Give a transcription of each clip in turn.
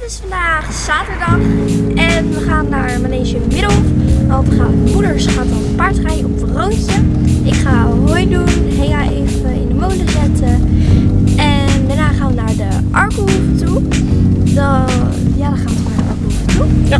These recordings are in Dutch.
Het is vandaag zaterdag en we gaan naar Manege Middelhof. Want we gaan, moeders gaat dan paardrijden op een roontje. Ik ga hooi doen, Hea even in de molen zetten. En daarna gaan we naar de Arkenhoeve toe. Dan, ja, dan gaan we de. Ja,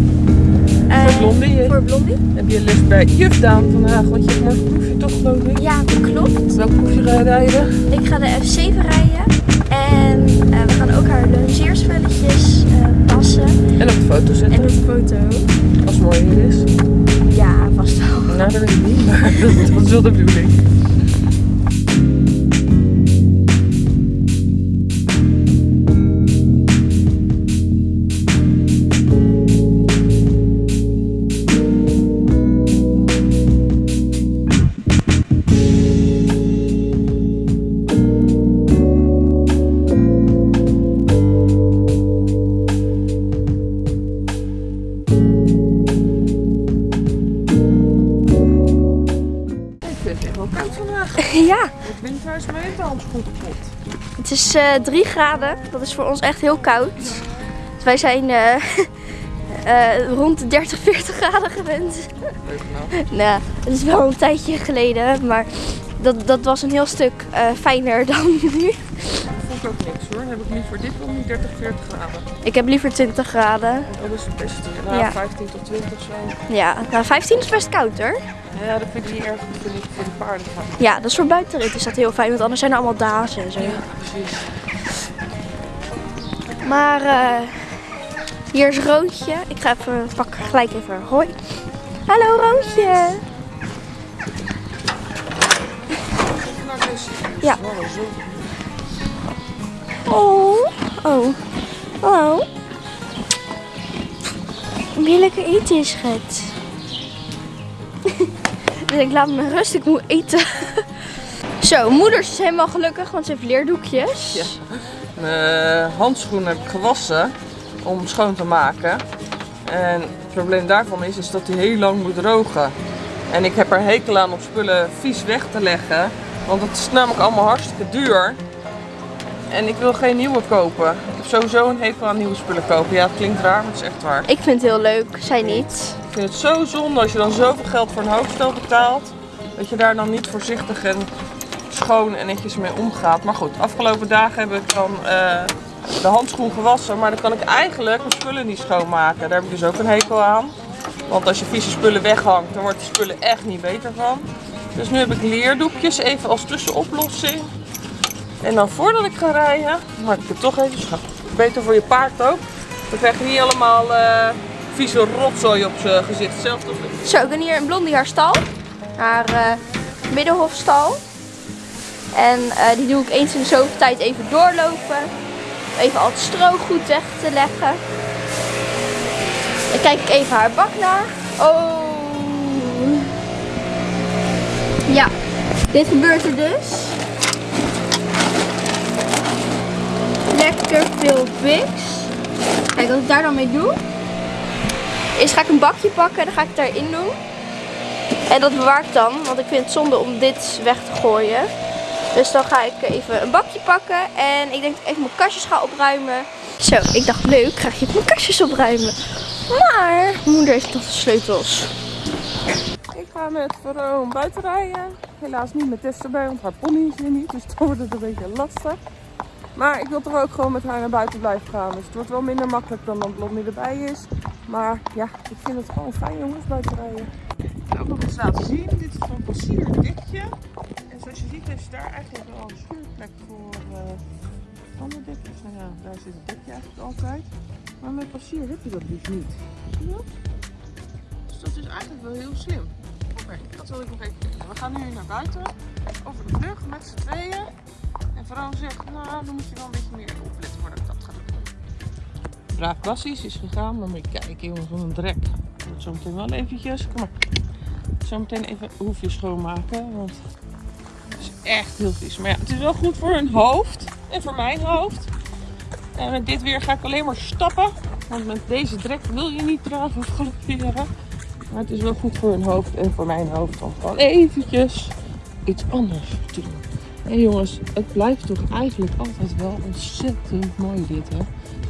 Eh, voor Blondie. Voor Blondie. Heb je les bij juf Daan vandaag, want je hebt morgen proefje toch geloof ik? Ja, dat klopt. Welk proefje ga je rijden? Ik ga de F7 rijden. En eh, we gaan ook haar longeerspelletjes eh passen. En op de foto En zetten, een foto. als het mooi weer is. Ja, vast wel. Nou, dat weet ik niet, maar dat, dat is wel de bedoeling. Is eh 3 graden. Dat is voor ons echt heel koud. Dus wij zijn eh, eh, rond de 30, 40 graden gewend. Nou. Het is wel een tijdje geleden, maar dat, dat was een heel stuk eh, fijner dan nu. Ik ook niks hoor. Dan heb ik liever dit dan niet 30, 40 graden. Ik heb liever 20 graden. Dat is het beste. Nou, Ja. 15 tot 20 zo. Ja, nou 15 is best koud hoor. Ja, dat vind ik niet erg. Dat vind ik voor de paarden gaan. Ja, dat is voor buitenrit is dat heel fijn, want anders zijn er allemaal dazen en zo. Ja, precies. Maar eh, hier is Roodje. Ik ga even pak gelijk even hoi. Hallo Roodje. Ja. Oh. Oh, hallo. Wil je lekker eten, schat? dus ik laat me rust, ik moet eten. Zo, moeder is helemaal gelukkig, want ze heeft leerdoekjes. Ja. Mijn handschoenen heb ik gewassen om schoon te maken. En het probleem daarvan is, is dat die heel lang moet drogen. En ik heb er hekel aan om spullen vies weg te leggen. Want het is namelijk allemaal hartstikke duur. En ik wil geen nieuwe kopen. Ik heb sowieso een hekel aan nieuwe spullen kopen. Ja, het klinkt raar, maar het is echt waar. Ik vind het heel leuk, zij niet. Ik vind het zo zonde als je dan zoveel geld voor een hoofdstel betaalt. Dat je daar dan niet voorzichtig en schoon en netjes mee omgaat. Maar goed, afgelopen dagen heb ik dan eh, de handschoen gewassen. Maar dan kan ik eigenlijk mijn spullen niet schoonmaken. Daar heb ik dus ook een hekel aan. Want als je vieze spullen weghangt, dan wordt de spullen echt niet beter van. Dus nu heb ik leerdoekjes even als tussenoplossing. En dan voordat ik ga rijden, maak ik het toch even schoon. Beter voor je paard ook. Dan krijg je niet allemaal eh, vieze rotzooi op zijn gezicht. Zelfs toch. Zo, ik ben hier in Blondie haar stal. Haar eh, middenhofstal. En eh, die doe ik eens in de zoveel tijd even doorlopen. Even al het stro goed weg te leggen. Dan kijk ik even haar bak naar. Oh. Ja, dit gebeurt er dus. Lekker veel Bix. Kijk, wat ik daar dan mee doe. Is ga ik een bakje pakken en dan ga ik het daarin doen. En dat bewaar ik dan, want ik vind het zonde om dit weg te gooien. Dus dan ga ik even een bakje pakken en ik denk dat ik even mijn kastjes ga opruimen. Zo, ik dacht leuk, ga ik even mijn kastjes opruimen. Maar moeder heeft nog de sleutels. Ik ga met Veroon buiten rijden. Helaas niet met Tess erbij, want haar pony is hier niet. Dus dan wordt het een beetje lastig. Maar ik wil toch ook gewoon met haar naar buiten blijven gaan. Dus het wordt wel minder makkelijk dan dat Blondie erbij is. Maar ja, ik vind het gewoon fijn jongens buiten rijden. Ik wil ook nog eens laten zien. Dit is van Passier een dekje. En zoals je ziet is daar eigenlijk wel een schuurplek voor uh, andere dekjes. Nou ja, daar zit het dekje eigenlijk altijd. Maar met Passier heb je dat dus niet. Zie je dat? Dus dat is eigenlijk wel heel slim. Oké, dat wil ik nog even kijken. We gaan nu naar buiten, over de brug met z'n tweeën. Vrouw zegt, nou dan moet je wel een beetje meer opletten voordat ik dat ga doen. Braaf is gegaan, maar moet je kijken jongens, wat een drek. Ik moet zo meteen wel eventjes, kom maar. Zo meteen even hoefje schoonmaken, want het is echt heel vies. Maar ja, het is wel goed voor hun hoofd en voor mijn hoofd. En met dit weer ga ik alleen maar stappen. Want met deze drek wil je niet dragen of galopperen. Maar het is wel goed voor hun hoofd en voor mijn hoofd om gewoon eventjes iets anders te doen. En jongens, het blijft toch eigenlijk altijd wel ontzettend mooi dit hè.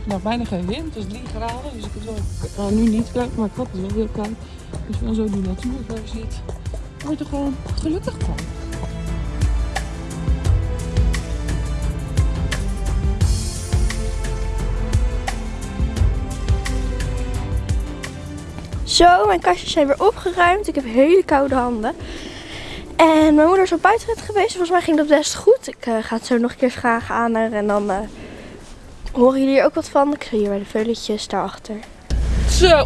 Nou, bijna geen wind, is 3 graden. Dus ik het wel, nou, nu niet koud, maar ik had het wel heel koud. Dus gaan zo die natuurversie ziet. Word er gewoon gelukkig van. Zo, mijn kastjes zijn weer opgeruimd. Ik heb hele koude handen. En mijn moeder is op buitenrit geweest. Volgens mij ging dat best goed. Ik eh, ga het zo nog een keer vragen aan haar. En dan eh, horen jullie er ook wat van. Ik zie hier bij de veuletjes daarachter. Zo,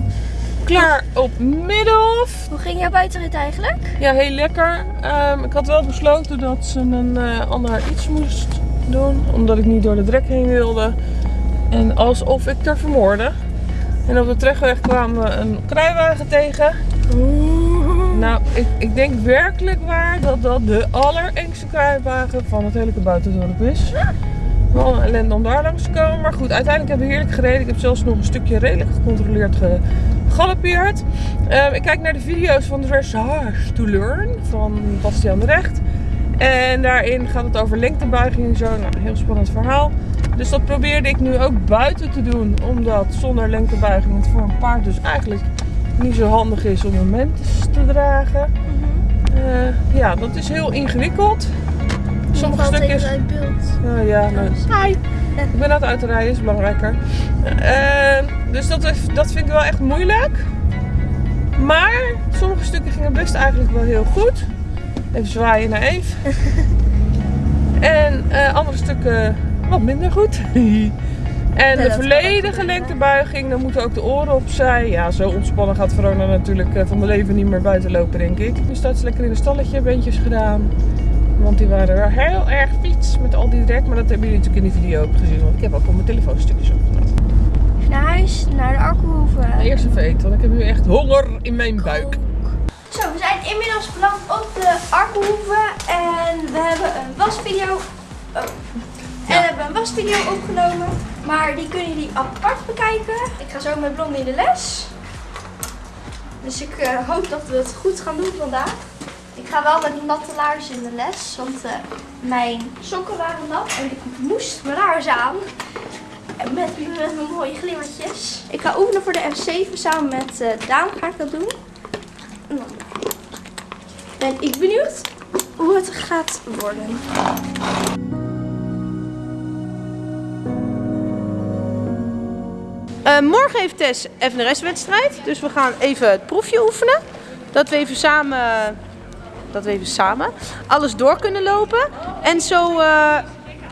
klaar op Middelhof. Hoe ging jouw buitenrit eigenlijk? Ja, heel lekker. Ehm, ik had wel besloten dat ze een eh, ander iets moest doen. Omdat ik niet door de drek heen wilde. En alsof ik er vermoorde. En op de terugweg kwamen we een kruiwagen tegen. Nou, ik, ik denk werkelijk waar dat dat de allerengste kruiwagen van het hele Kabouterdorp is. Wel een ellende om daar langs te komen. Maar goed, uiteindelijk hebben we heerlijk gereden. Ik heb zelfs nog een stukje redelijk gecontroleerd gegalopeerd. Ehm, ik kijk naar de video's van Dressage to Learn van Bastiaan de Recht. En daarin gaat het over lengtebuiging en zo. Nou, heel spannend verhaal. Dus dat probeerde ik nu ook buiten te doen. Omdat zonder lengtebuiging het voor een paard dus eigenlijk niet zo handig is om een te dragen. Eh, ja, dat is heel ingewikkeld. Sommige stukjes... uit beeld. Ja, nou, hi. Ik ben aan het uitrijden, is belangrijker. Eh, dus dat, dat vind ik wel echt moeilijk. Maar sommige stukken gingen best eigenlijk wel heel goed. Even zwaaien naar Eve. en eh, andere stukken wat minder goed. en de volledige lengtebuiging, dan moeten ook de oren opzij. Ja, zo ontspannen gaat Verona natuurlijk eh, van mijn leven niet meer buiten lopen, denk ik. Nu staat ze lekker in een stalletje, beentjes gedaan. Want die waren weer heel erg fiets met al die drek. Maar dat hebben jullie natuurlijk in die video ook gezien. Want ik heb ook op mijn telefoon stukjes opgenomen. Naar huis, naar de Arkenhoeve. Eerst even eten, want ik heb nu echt honger in mijn buik. Zo, we zijn inmiddels beland op de Arkenhoeve. En we hebben een wasvideo... Oh. En we hebben een wasvideo opgenomen. Maar die kunnen jullie apart bekijken. Ik ga zo met Blondie in de les. Dus ik eh, hoop dat we het goed gaan doen vandaag. Ik ga wel met natte laarzen in de les. Want eh, mijn sokken waren nat. En ik moest mijn laarzen aan. Met, met mijn mooie glimmertjes. Ik ga oefenen voor de F7 samen met eh Daan ga ik dat doen. Ben ik benieuwd hoe het gaat worden. Eh, morgen heeft Tess restwedstrijd. Dus we gaan even het proefje oefenen. Dat we even samen, dat we even samen alles door kunnen lopen. En zo eh,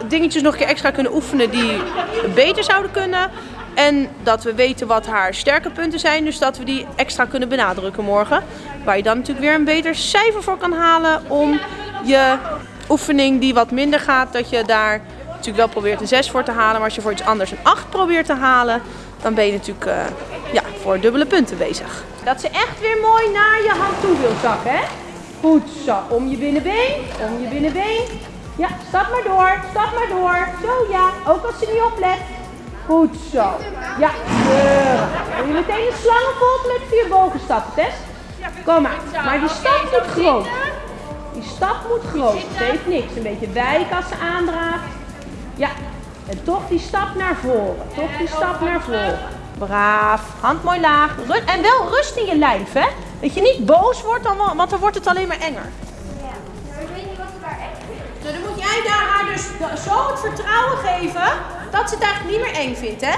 dingetjes nog een keer extra kunnen oefenen die beter zouden kunnen. En dat we weten wat haar sterke punten zijn. Dus dat we die extra kunnen benadrukken morgen. Waar je dan natuurlijk weer een beter cijfer voor kan halen. Om je oefening die wat minder gaat, dat je daar natuurlijk wel probeert een 6 voor te halen. Maar als je voor iets anders een 8 probeert te halen, dan ben je natuurlijk eh, ja, voor dubbele punten bezig. Dat ze echt weer mooi naar je hand toe wil zakken, hè? Goed zo. Om je binnenbeen, om je binnenbeen. Ja, stap maar door, stap maar door. Zo ja, ook als ze niet oplet. Goed zo. Ja. Wil je meteen een slangenvolk met vier bogenstappen, Tess? Kom maar. Maar die stap moet groot. Die stap moet groot. Het heeft niks. Een beetje wijken als ze aandraagt. Ja. En toch die stap naar voren. Toch die stap naar voren. Braaf. Hand mooi laag. En wel rust in je lijf, hè? Dat je niet boos wordt, dan, want dan wordt het alleen maar enger. weet niet wat er daar. Nou, dan moet jij daar haar dus zo het vertrouwen geven dat ze het eigenlijk niet meer eng vindt, hè?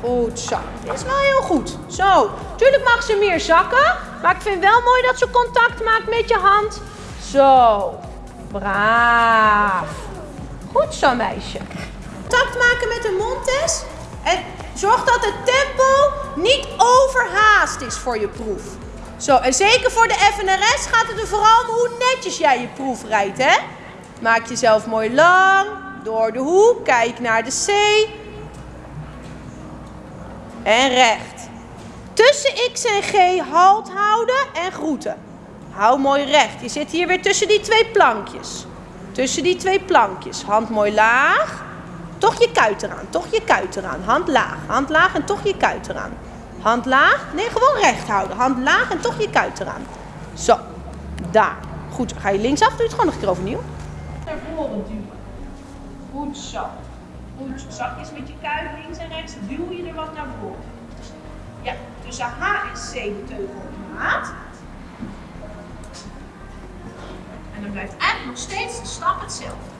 Goed zo. Dit is wel heel goed. Zo. Tuurlijk mag ze meer zakken, maar ik vind wel mooi dat ze contact maakt met je hand. Zo. Braaf. Goed zo, meisje. Contact maken met de mond, Tess. En zorg dat het tempo niet overhaast is voor je proef. Zo, en zeker voor de FNRS gaat het er vooral om hoe netjes jij je proef rijdt, hè? Maak jezelf mooi lang, door de hoek, kijk naar de C. En recht. Tussen X en G halt houden en groeten. Hou mooi recht. Je zit hier weer tussen die twee plankjes. Tussen die twee plankjes. Hand mooi laag. Toch je kuit eraan. Toch je kuit eraan. Hand laag. Hand laag en toch je kuit eraan. Hand laag. Nee, gewoon recht houden. Hand laag en toch je kuit eraan. Zo. Daar. Goed. Ga je linksaf. Doe het gewoon nog een keer overnieuw. Naar voren duwen. Goed zo. goed zachtjes met je kuit links en rechts, duw je er wat naar voren. Ja, tussen H en C de teugel maat. En dan blijft eigenlijk nog steeds de stap hetzelfde.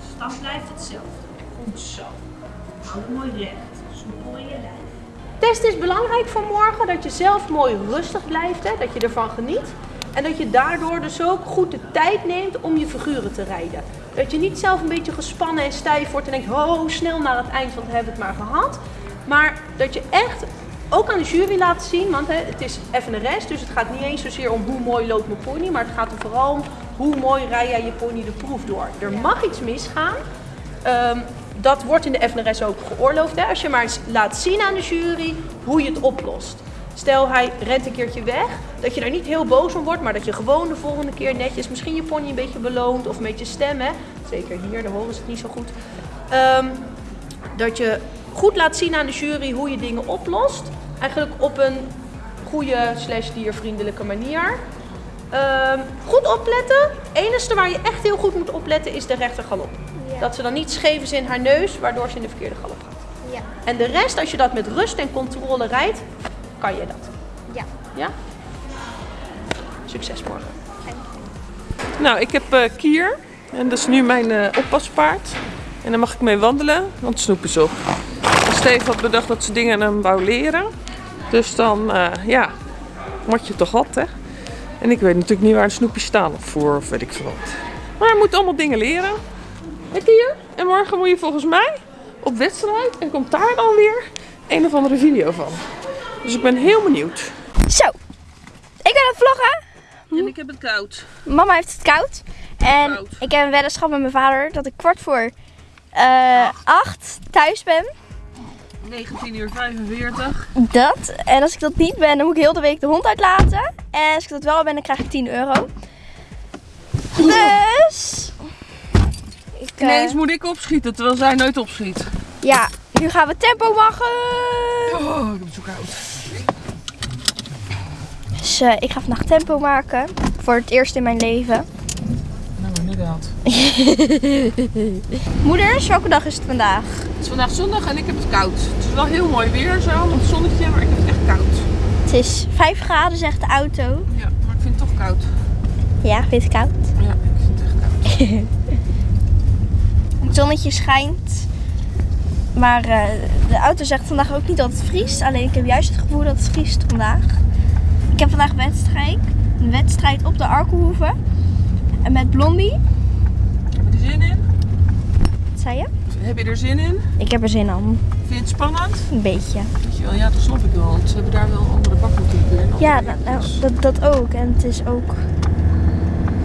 De stap blijft hetzelfde. Goed zo. Hou mooi recht. Soepel in je lijf. Test is belangrijk voor morgen, dat je zelf mooi rustig blijft, hè, dat je ervan geniet. En dat je daardoor dus ook goed de tijd neemt om je figuren te rijden. Dat je niet zelf een beetje gespannen en stijf wordt en denkt, oh, snel naar het eind, want we hebben het maar gehad. Maar dat je echt ook aan de jury laat zien, want hè, het is FNRS, dus het gaat niet eens zozeer om hoe mooi loopt mijn pony, maar het gaat er vooral om hoe mooi rij jij je pony de proef door. Er mag iets misgaan. Ehm, dat wordt in de FNRS ook geoorloofd. Hè? Als je maar eens laat zien aan de jury hoe je het oplost. Stel hij rent een keertje weg, dat je daar niet heel boos om wordt, maar dat je gewoon de volgende keer netjes misschien je pony een beetje beloont of een beetje stemmen. Zeker hier, daar horen ze het niet zo goed. Ehm, dat je goed laat zien aan de jury hoe je dingen oplost. Eigenlijk op een goede slash diervriendelijke manier. Ehm, goed opletten. Het enige waar je echt heel goed moet opletten is de rechtergalop. Ja. Dat ze dan niet scheef is in haar neus, waardoor ze in de verkeerde galop gaat. Ja. En de rest, als je dat met rust en controle rijdt, kan je dat. Ja. Ja? Succes morgen. Nou, ik heb eh, Kier. En dat is nu mijn eh, oppaspaard. En daar mag ik mee wandelen, want Snoep is op. Steve had bedacht dat ze dingen aan hem wou leren. Dus dan, eh, ja, moet je toch wat, hè? En ik weet natuurlijk niet waar een snoepje staan of voor, of weet ik veel wat. Maar hij moet allemaal dingen leren. Hè, Kier? En morgen moet je volgens mij op wedstrijd en komt daar dan weer een of andere video van. Dus ik ben heel benieuwd. Zo. Ik ben aan het vloggen. En ik heb het koud. Mama heeft het koud. En Koud. ik heb een weddenschap met mijn vader dat ik kwart voor eh acht thuis ben. 19 uur 45. Dat. En als ik dat niet ben, dan moet ik heel de week de hond uitlaten. En als ik dat wel ben, dan krijg ik 10 euro. Dus. Ik, eh, Ineens moet ik opschieten, terwijl zij nooit opschiet. Ja, nu gaan we tempo maken. Oh, ik heb het zo koud. Dus eh, ik ga vandaag tempo maken. Voor het eerst in mijn leven. Moeders, welke dag is het vandaag? Het is vandaag zondag en ik heb het koud. Het is wel heel mooi weer zo, met het zonnetje, maar ik heb het echt koud. Het is 5 graden, zegt de auto. Ja, maar ik vind het toch koud. Ja, vind je het koud? Ja, ik vind het echt koud. Het zonnetje schijnt. Maar eh, de auto zegt vandaag ook niet dat het vriest. Alleen ik heb juist het gevoel dat het vriest vandaag. Ik heb vandaag wedstrijd. Een wedstrijd op de Arkenhoeve. En met Blondie. Heb je er zin in? Wat zei je? Heb je er zin in? Ik heb er zin aan. Vind je het spannend? Een beetje. Weet je wel, ja, dat snap ik wel. Want ze hebben daar wel andere bakken natuurlijk weer. en andere Ja, nou, nou, dat, dat ook. En het is ook...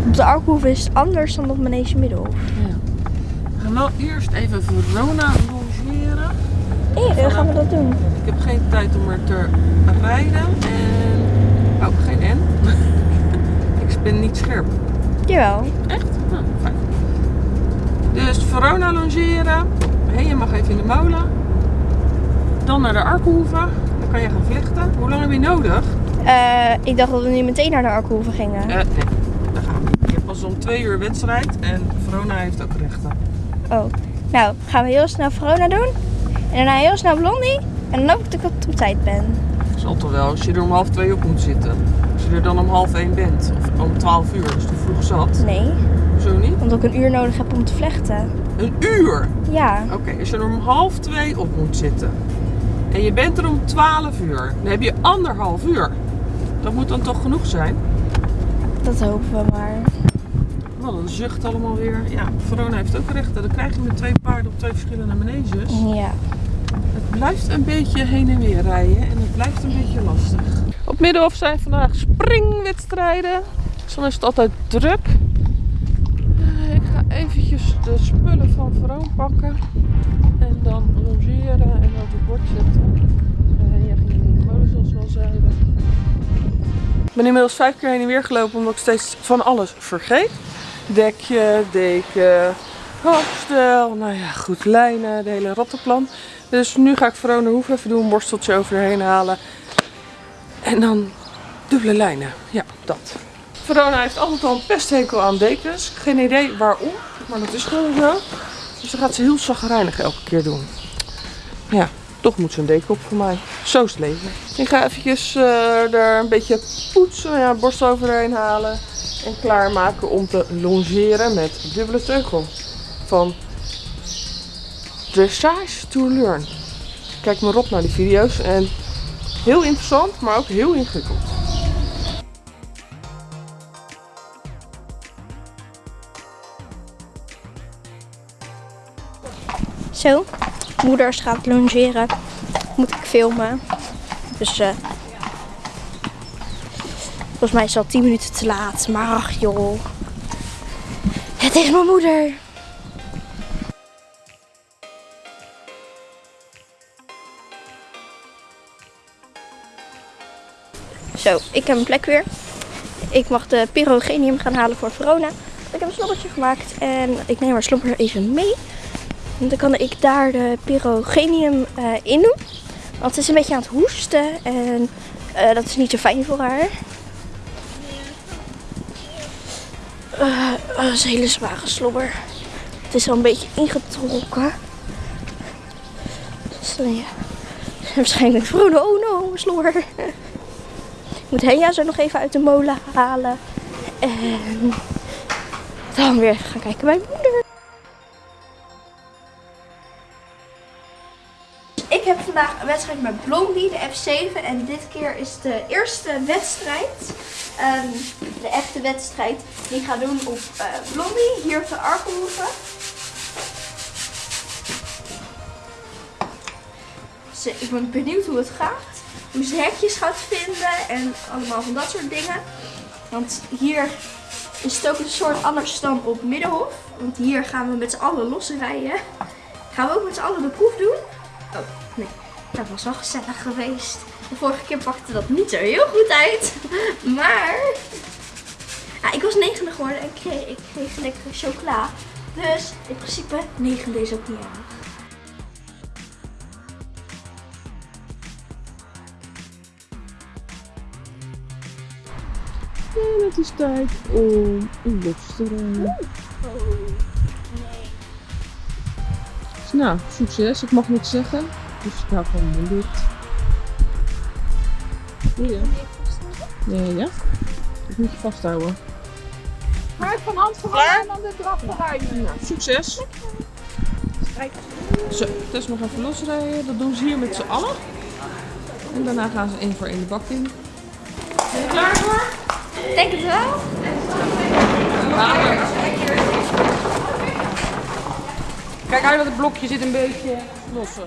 Op de Arkenhoeve is het anders dan op Manege Middelhof. Ja. We gaan wel eerst even Verona longeren. Hé, dan gaan we dat doen. Ik heb geen tijd om er te rijden. En... Oh, geen N. ik ben niet scherp. Jawel. Echt? Nou, fijn. Dus Verona longeren. Hé, je mag even in de molen. Dan naar de Arkenhoeve. Dan kan je gaan vlechten. Hoe lang heb je nodig? Eh, ik dacht dat we nu meteen naar de Arkenhoeve gingen. Eh, nee, daar gaan we. Je hebt pas om twee uur wedstrijd. En Verona heeft ook rechten. Oh. Nou, gaan we heel snel Verona doen. En daarna heel snel Blondie. En dan hoop ik dat ik op tijd ben. Zal toch wel, als je er om half twee op moet zitten. Als je er dan om half één bent. Of om twaalf uur, dus te vroeg zat. Nee, Zo niet? omdat ik een uur nodig heb om te vlechten. Een uur! Ja. Oké, als je er om half twee op moet zitten. En je bent er om 12 uur. Dan heb je anderhalf uur. Dat moet dan toch genoeg zijn? Dat hopen we maar. Wat een zucht allemaal weer. Ja, Verona heeft ook rechten. Dan krijg je met twee paarden op twee verschillende maneges. Ja. Het blijft een beetje heen en weer rijden en het blijft een beetje lastig. Op Middenhof zijn vandaag springwedstrijden. Dus dan is het altijd druk. Eh, Ik ga eventjes de spullen van Veroon pakken. En dan logeren en op het bord zetten. Eh, jij ging in de molen zoals we al zeiden. Ik ben inmiddels vijf keer heen en weer gelopen omdat ik steeds van alles vergeet. Dekje, deken, hoofdstel, nou ja goed, lijnen, de hele rattenplan. Dus nu ga ik Verona Hoef even doen, een borsteltje overheen halen. En dan dubbele lijnen. Ja, dat. Verona heeft altijd al een pesthekel aan dekens. Geen idee waarom, maar dat is gewoon zo. Dus dan gaat ze heel zagrijnig elke keer doen. Ja, toch moet ze een deken op voor mij. Zo is het leven. Ik ga eventjes eh, er een beetje poetsen, ja, borst overheen halen. En klaarmaken om te longeren met dubbele teugel. Van Dressage to Learn. Kijk maar op naar die video's. En heel interessant, maar ook heel ingewikkeld. Zo, moeders gaat longeren. Moet ik filmen. Dus eh volgens mij is het al 10 minuten te laat. Maar ach joh. Het is mijn moeder. Zo, ik heb een plek weer. Ik mag de pyrogenium gaan halen voor Verona. Ik heb een slobbertje gemaakt en ik neem haar slobber even mee. En dan kan ik daar de pyrogenium eh, in doen. Want ze is een beetje aan het hoesten en eh, dat is niet zo fijn voor haar. Eh, dat is een hele zware slobber. Het is al een beetje ingetrokken. Dus ja. Waarschijnlijk Verona, oh no, slobber. Moet Henja zo nog even uit de molen halen. En dan weer gaan kijken bij mijn moeder. Ik heb vandaag een wedstrijd met Blondie, de F7. En dit keer is de eerste wedstrijd. ehm, de echte wedstrijd. Die ik ga doen op eh, Blondie, hier op de Arkelhoeven. Eh, ik ben benieuwd hoe het gaat. Hoe ze hekjes gaat vinden en allemaal van dat soort dingen. Want hier is het ook een soort anders dan op Middenhof. Want hier gaan we met z'n allen losrijden. Gaan we ook met z'n allen de proef doen. Oh, nee. Dat was wel gezellig geweest. De vorige keer pakte dat niet zo heel goed uit. Maar... Ik was negende geworden en ik kreeg, ik kreeg lekkere chocola. Dus in principe negende is ook niet erg. Het is tijd om een los te rijden. Dus nou, succes. Ik mag niks zeggen. Dus ik hou gewoon mijn dicht. Ja. Nee, ja. Dat moet je vasthouden. Maar van hand vooruit en dan de draf. Nou, succes. Zo, Tess nog even losrijden. Dat doen ze hier met z'n allen. En daarna gaan ze één voor één de bak in. Ben je klaar voor? Denk het wel. Kijk uit, want het blokje zit een beetje losse.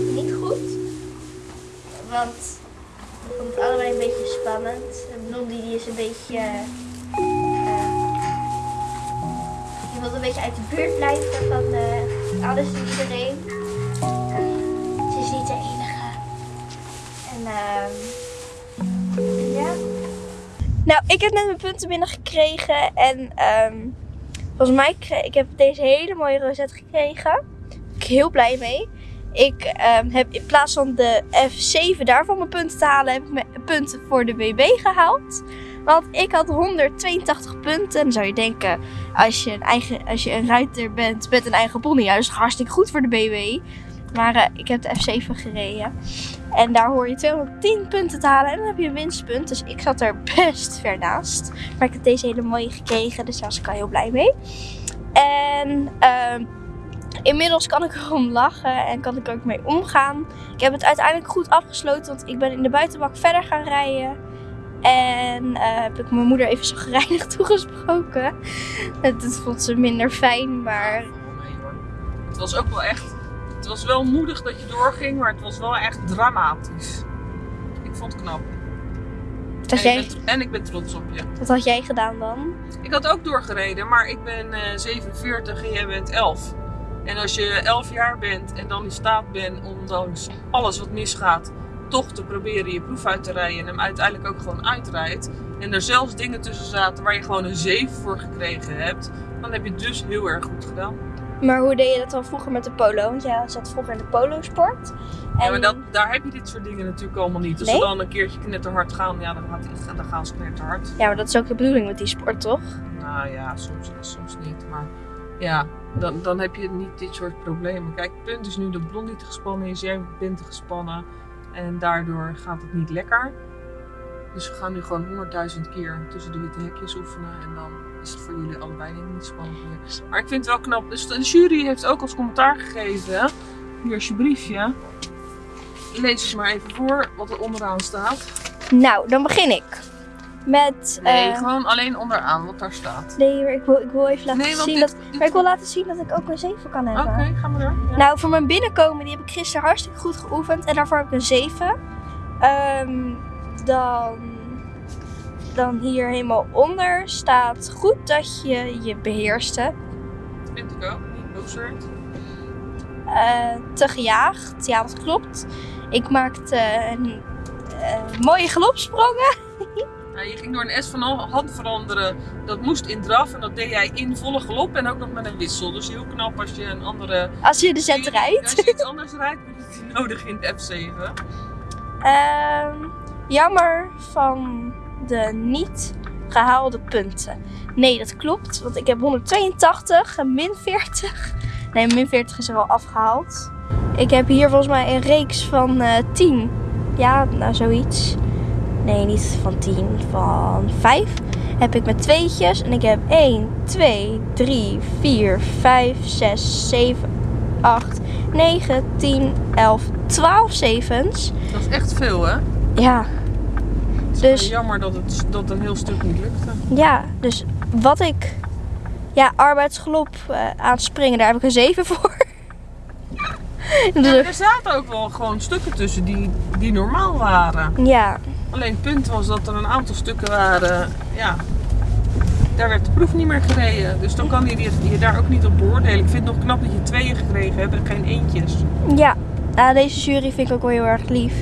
Niet goed. Want ik vond het allebei een beetje spannend. En Blondie die is een beetje... eh, die wil een beetje uit de buurt blijven van eh, alles en iedereen. Ze is niet de enige. En ehm ja. Nou, ik heb net mijn punten binnengekregen. En ehm volgens mij kreeg ik heb deze hele mooie rozet gekregen. Daar ben ik heel blij mee. Ik ehm, heb in plaats van de F7 daarvan mijn punten te halen, heb ik mijn punten voor de BB gehaald. Want ik had 182 punten. En dan zou je denken, als je een, eigen, als je een ruiter bent met een eigen pony, is hartstikke goed voor de BB. Maar eh, ik heb de F7 gereden. En daar hoor je 210 punten te halen en dan heb je een winstpunt. Dus ik zat er best ver naast. Maar ik heb deze hele mooie gekregen, dus daar was ik al heel blij mee. En ehm, inmiddels kan ik erom lachen en kan ik er ook mee omgaan. Ik heb het uiteindelijk goed afgesloten, want ik ben in de buitenbak verder gaan rijden. En eh, heb ik mijn moeder even zo gereinigd toegesproken. Het vond ze minder fijn, maar. Het was ook wel echt. Het was wel moedig dat je doorging, maar het was wel echt dramatisch. Ik vond het knap. En ik, ben, en ik ben trots op je. wat had jij gedaan dan? Ik had ook doorgereden, maar ik ben eh 47 en jij bent 11. En als je 11 jaar bent en dan in staat bent, ondanks alles wat misgaat, toch te proberen je proef uit te rijden en hem uiteindelijk ook gewoon uitrijdt. En er zelfs dingen tussen zaten waar je gewoon een 7 voor gekregen hebt, dan heb je het dus heel erg goed gedaan. Maar hoe deed je dat dan vroeger met de polo? Want jij zat vroeger in de polo-sport. Ja, En maar dat, daar heb je dit soort dingen natuurlijk allemaal niet. Als Nee? ze dan een keertje knetterhard gaan, ja, dan, gaat die, dan gaan ze knetterhard. ja, maar dat is ook de bedoeling met die sport, toch? Nou ja, soms soms niet. Maar ja, dan, dan heb je niet dit soort problemen. Kijk, het punt is nu dat Blondie te gespannen is, jij bent te gespannen. En daardoor gaat het niet lekker. Dus we gaan nu gewoon honderdduizend keer tussen de witte hekjes oefenen. En dan is het voor jullie allebei niet spannend meer. Maar ik vind het wel knap. Dus de jury heeft ook als commentaar gegeven. Hier is je briefje. Lees eens maar even voor wat er onderaan staat. Nou, dan begin ik. Met... Nee, eh, gewoon alleen onderaan wat daar staat. nee, maar ik wil, ik wil even laten Nee, zien dit, dat... dit- Maar ik wil laten zien dat ik ook een 7 kan Oké, hebben. ga maar door. Ja. Nou, voor mijn binnenkomen, die heb ik gisteren hartstikke goed geoefend. En daarvoor heb ik een 7. Ehm, dan, dan hier helemaal onder staat goed dat je je beheerste. Vind ik ook. Niet werd. eh, te gejaagd. Ja, dat klopt. Ik maakte een, eh, mooie galopsprongen. Nou, je ging door een S van hand veranderen. Dat moest in draf en dat deed jij in volle galop en ook nog met een wissel. Dus heel knap als je een andere... Als je de zet rijdt. Als je iets anders rijdt, heb je het nodig in de F7. Ehm, jammer van de niet gehaalde punten. Nee, dat klopt. Want ik heb 182 en min 40. Nee, min 40 is er al afgehaald. Ik heb hier volgens mij een reeks van eh 10. Ja, nou zoiets. Nee, niet van 10, van 5. Heb ik met tweetjes. En ik heb 1, 2, 3, 4, 5, 6, 7, 8, 9, 10, 11, 12 zevens. Dat is echt veel, hè? Ja, Het is Dus- jammer dat het dat een heel stuk niet lukte. ja, dus wat ik. Ja, arbeidsgelop eh aan springen, daar heb ik een 7 voor. Ja, Dus- er zaten ook wel gewoon stukken tussen die, die normaal waren. ja, Alleen het punt was dat er een aantal stukken waren, ja, daar werd de proef niet meer gereden. Dus dan kan je je, daar ook niet op beoordelen. Ik vind het nog knap dat je tweeën gekregen hebt en geen eentjes. ja. Nou, deze jury vind ik ook wel heel erg lief.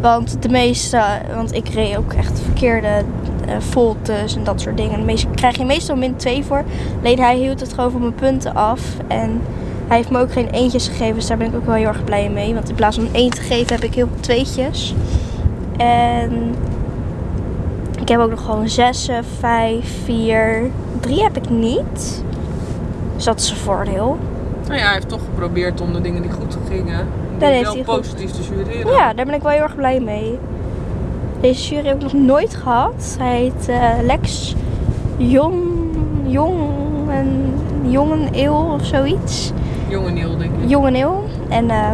Want de meeste, want ik reed ook echt verkeerde eh voltes en dat soort dingen. De meeste krijg je meestal min 2 voor. Alleen hij hield het gewoon van mijn punten af. En hij heeft me ook geen eentjes gegeven, dus daar ben ik ook wel heel erg blij mee. Want in plaats van een 1 te geven heb ik heel veel tweetjes. En ik heb ook nog gewoon 6, 5, 4, 3 heb ik niet. Dus dat is een voordeel. Nou ja, hij heeft toch geprobeerd om de dingen die goed gingen, Dat heeft wel hij goed. positief te jureren. Ja, daar ben ik wel heel erg blij mee. Deze jury heb ik nog nooit gehad. Hij heet eh, Lex Jong, Jong en Jongen Eel of zoiets. Jonge Niel, denk ik. Jongen Eel. En eh,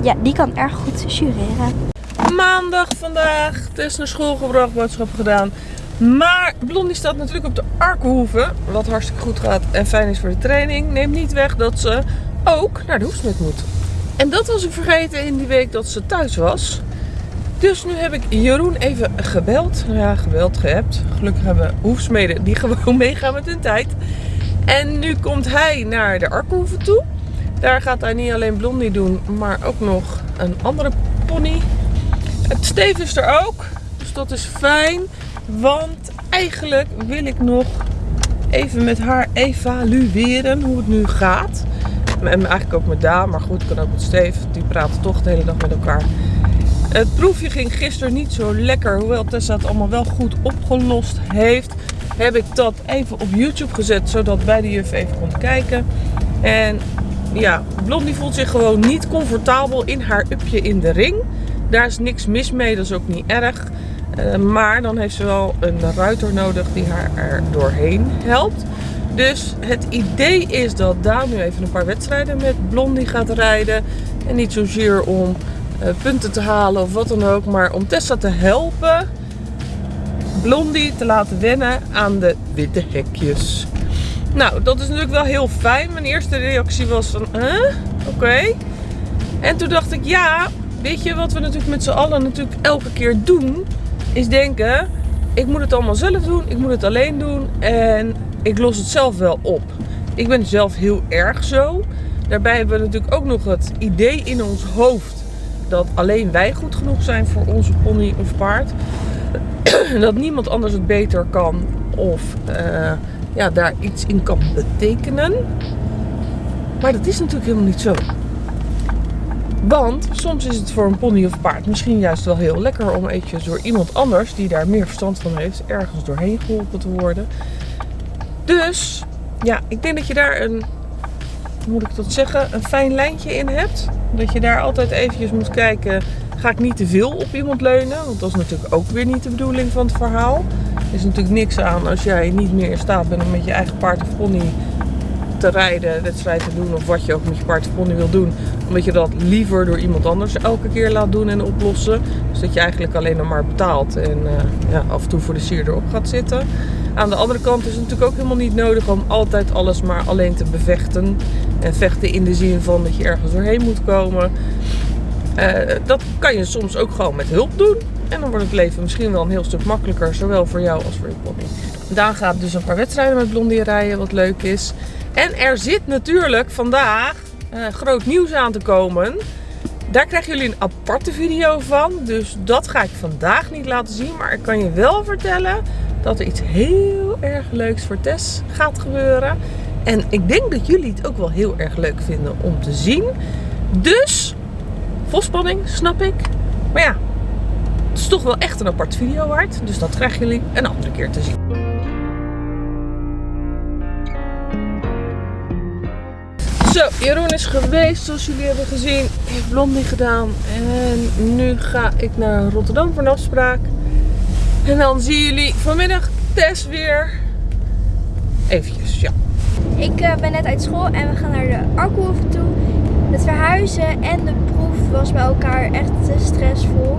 ja, die kan erg goed jureren. Maandag vandaag, Tess naar school gebracht, boodschappen gedaan. Maar Blondie staat natuurlijk op de Arkenhoeve, wat hartstikke goed gaat en fijn is voor de training. Neemt niet weg dat ze ook naar de hoefsmid moet. En dat was ik vergeten in die week dat ze thuis was. Dus nu heb ik Jeroen even gebeld. Nou ja, gebeld, geappt. Gelukkig hebben we hoefsmeden die gewoon meegaan met hun tijd. En nu komt hij naar de Arkhoeven toe. Daar gaat hij niet alleen Blondie doen, maar ook nog een andere pony. Het Steef is er ook. Dus dat is fijn. Want eigenlijk wil ik nog even met haar evalueren hoe het nu gaat. En eigenlijk ook met Daan, maar goed, kan ook met Steef. Die praten toch de hele dag met elkaar. Het proefje ging gisteren niet zo lekker. Hoewel Tessa het allemaal wel goed opgelost heeft. Heb ik dat even op YouTube gezet. Zodat beide juf even konden kijken. En ja, Blondie voelt zich gewoon niet comfortabel in haar upje in de ring. Daar is niks mis mee. Dat is ook niet erg. Uh, maar dan heeft ze wel een ruiter nodig die haar er doorheen helpt. Dus het idee is dat Daan nu even een paar wedstrijden met Blondie gaat rijden. En niet zozeer om uh, punten te halen of wat dan ook. Maar om Tessa te helpen Blondie te laten wennen aan de witte hekjes. Nou, dat is natuurlijk wel heel fijn. Mijn eerste reactie was van? Oké. En toen dacht ik, ja, weet je wat we natuurlijk met z'n allen natuurlijk elke keer doen? Is denken, ik moet het allemaal zelf doen. Ik moet het alleen doen. En ik los het zelf wel op. Ik ben zelf heel erg zo. Daarbij hebben we natuurlijk ook nog het idee in ons hoofd dat alleen wij goed genoeg zijn voor onze pony of paard. dat niemand anders het beter kan of uh, ja, daar iets in kan betekenen. Maar dat is natuurlijk helemaal niet zo. Want soms is het voor een pony of paard misschien juist wel heel lekker om eventjes door iemand anders die daar meer verstand van heeft, ergens doorheen geholpen te worden. Dus ja, ik denk dat je daar een, moet ik dat zeggen, een fijn lijntje in hebt. Dat je daar altijd eventjes moet kijken, ga ik niet te veel op iemand leunen? Want dat is natuurlijk ook weer niet de bedoeling van het verhaal. Er is natuurlijk niks aan als jij niet meer in staat bent om met je eigen paard of pony te rijden, wedstrijd te doen of wat je ook met je paard of pony wil doen. Omdat je dat liever door iemand anders elke keer laat doen en oplossen. Dus dat je eigenlijk alleen nog maar betaalt en uh, ja, af en toe voor de sier erop gaat zitten. Aan de andere kant is het natuurlijk ook helemaal niet nodig om altijd alles maar alleen te bevechten. En vechten in de zin van dat je ergens doorheen moet komen. Uh, dat kan je soms ook gewoon met hulp doen. En dan wordt het leven misschien wel een heel stuk makkelijker, zowel voor jou als voor je pony. Daan gaat dus een paar wedstrijden met Blondie rijden, wat leuk is. En er zit natuurlijk vandaag uh, groot nieuws aan te komen. Daar krijgen jullie een aparte video van. Dus dat ga ik vandaag niet laten zien. Maar ik kan je wel vertellen dat er iets heel erg leuks voor Tess gaat gebeuren. En ik denk dat jullie het ook wel heel erg leuk vinden om te zien. Dus, vol spanning, snap ik. Maar ja, het is toch wel echt een apart video waard. Dus dat krijgen jullie een andere keer te zien. Zo, Jeroen is geweest, zoals jullie hebben gezien. Heeft Blondie gedaan. En nu ga ik naar Rotterdam voor een afspraak. En dan zien jullie vanmiddag Tess weer. Eventjes, ja. Ik uh, ben net uit school en we gaan naar de Arkhoeven toe. Het verhuizen en de proef was bij elkaar echt te stressvol.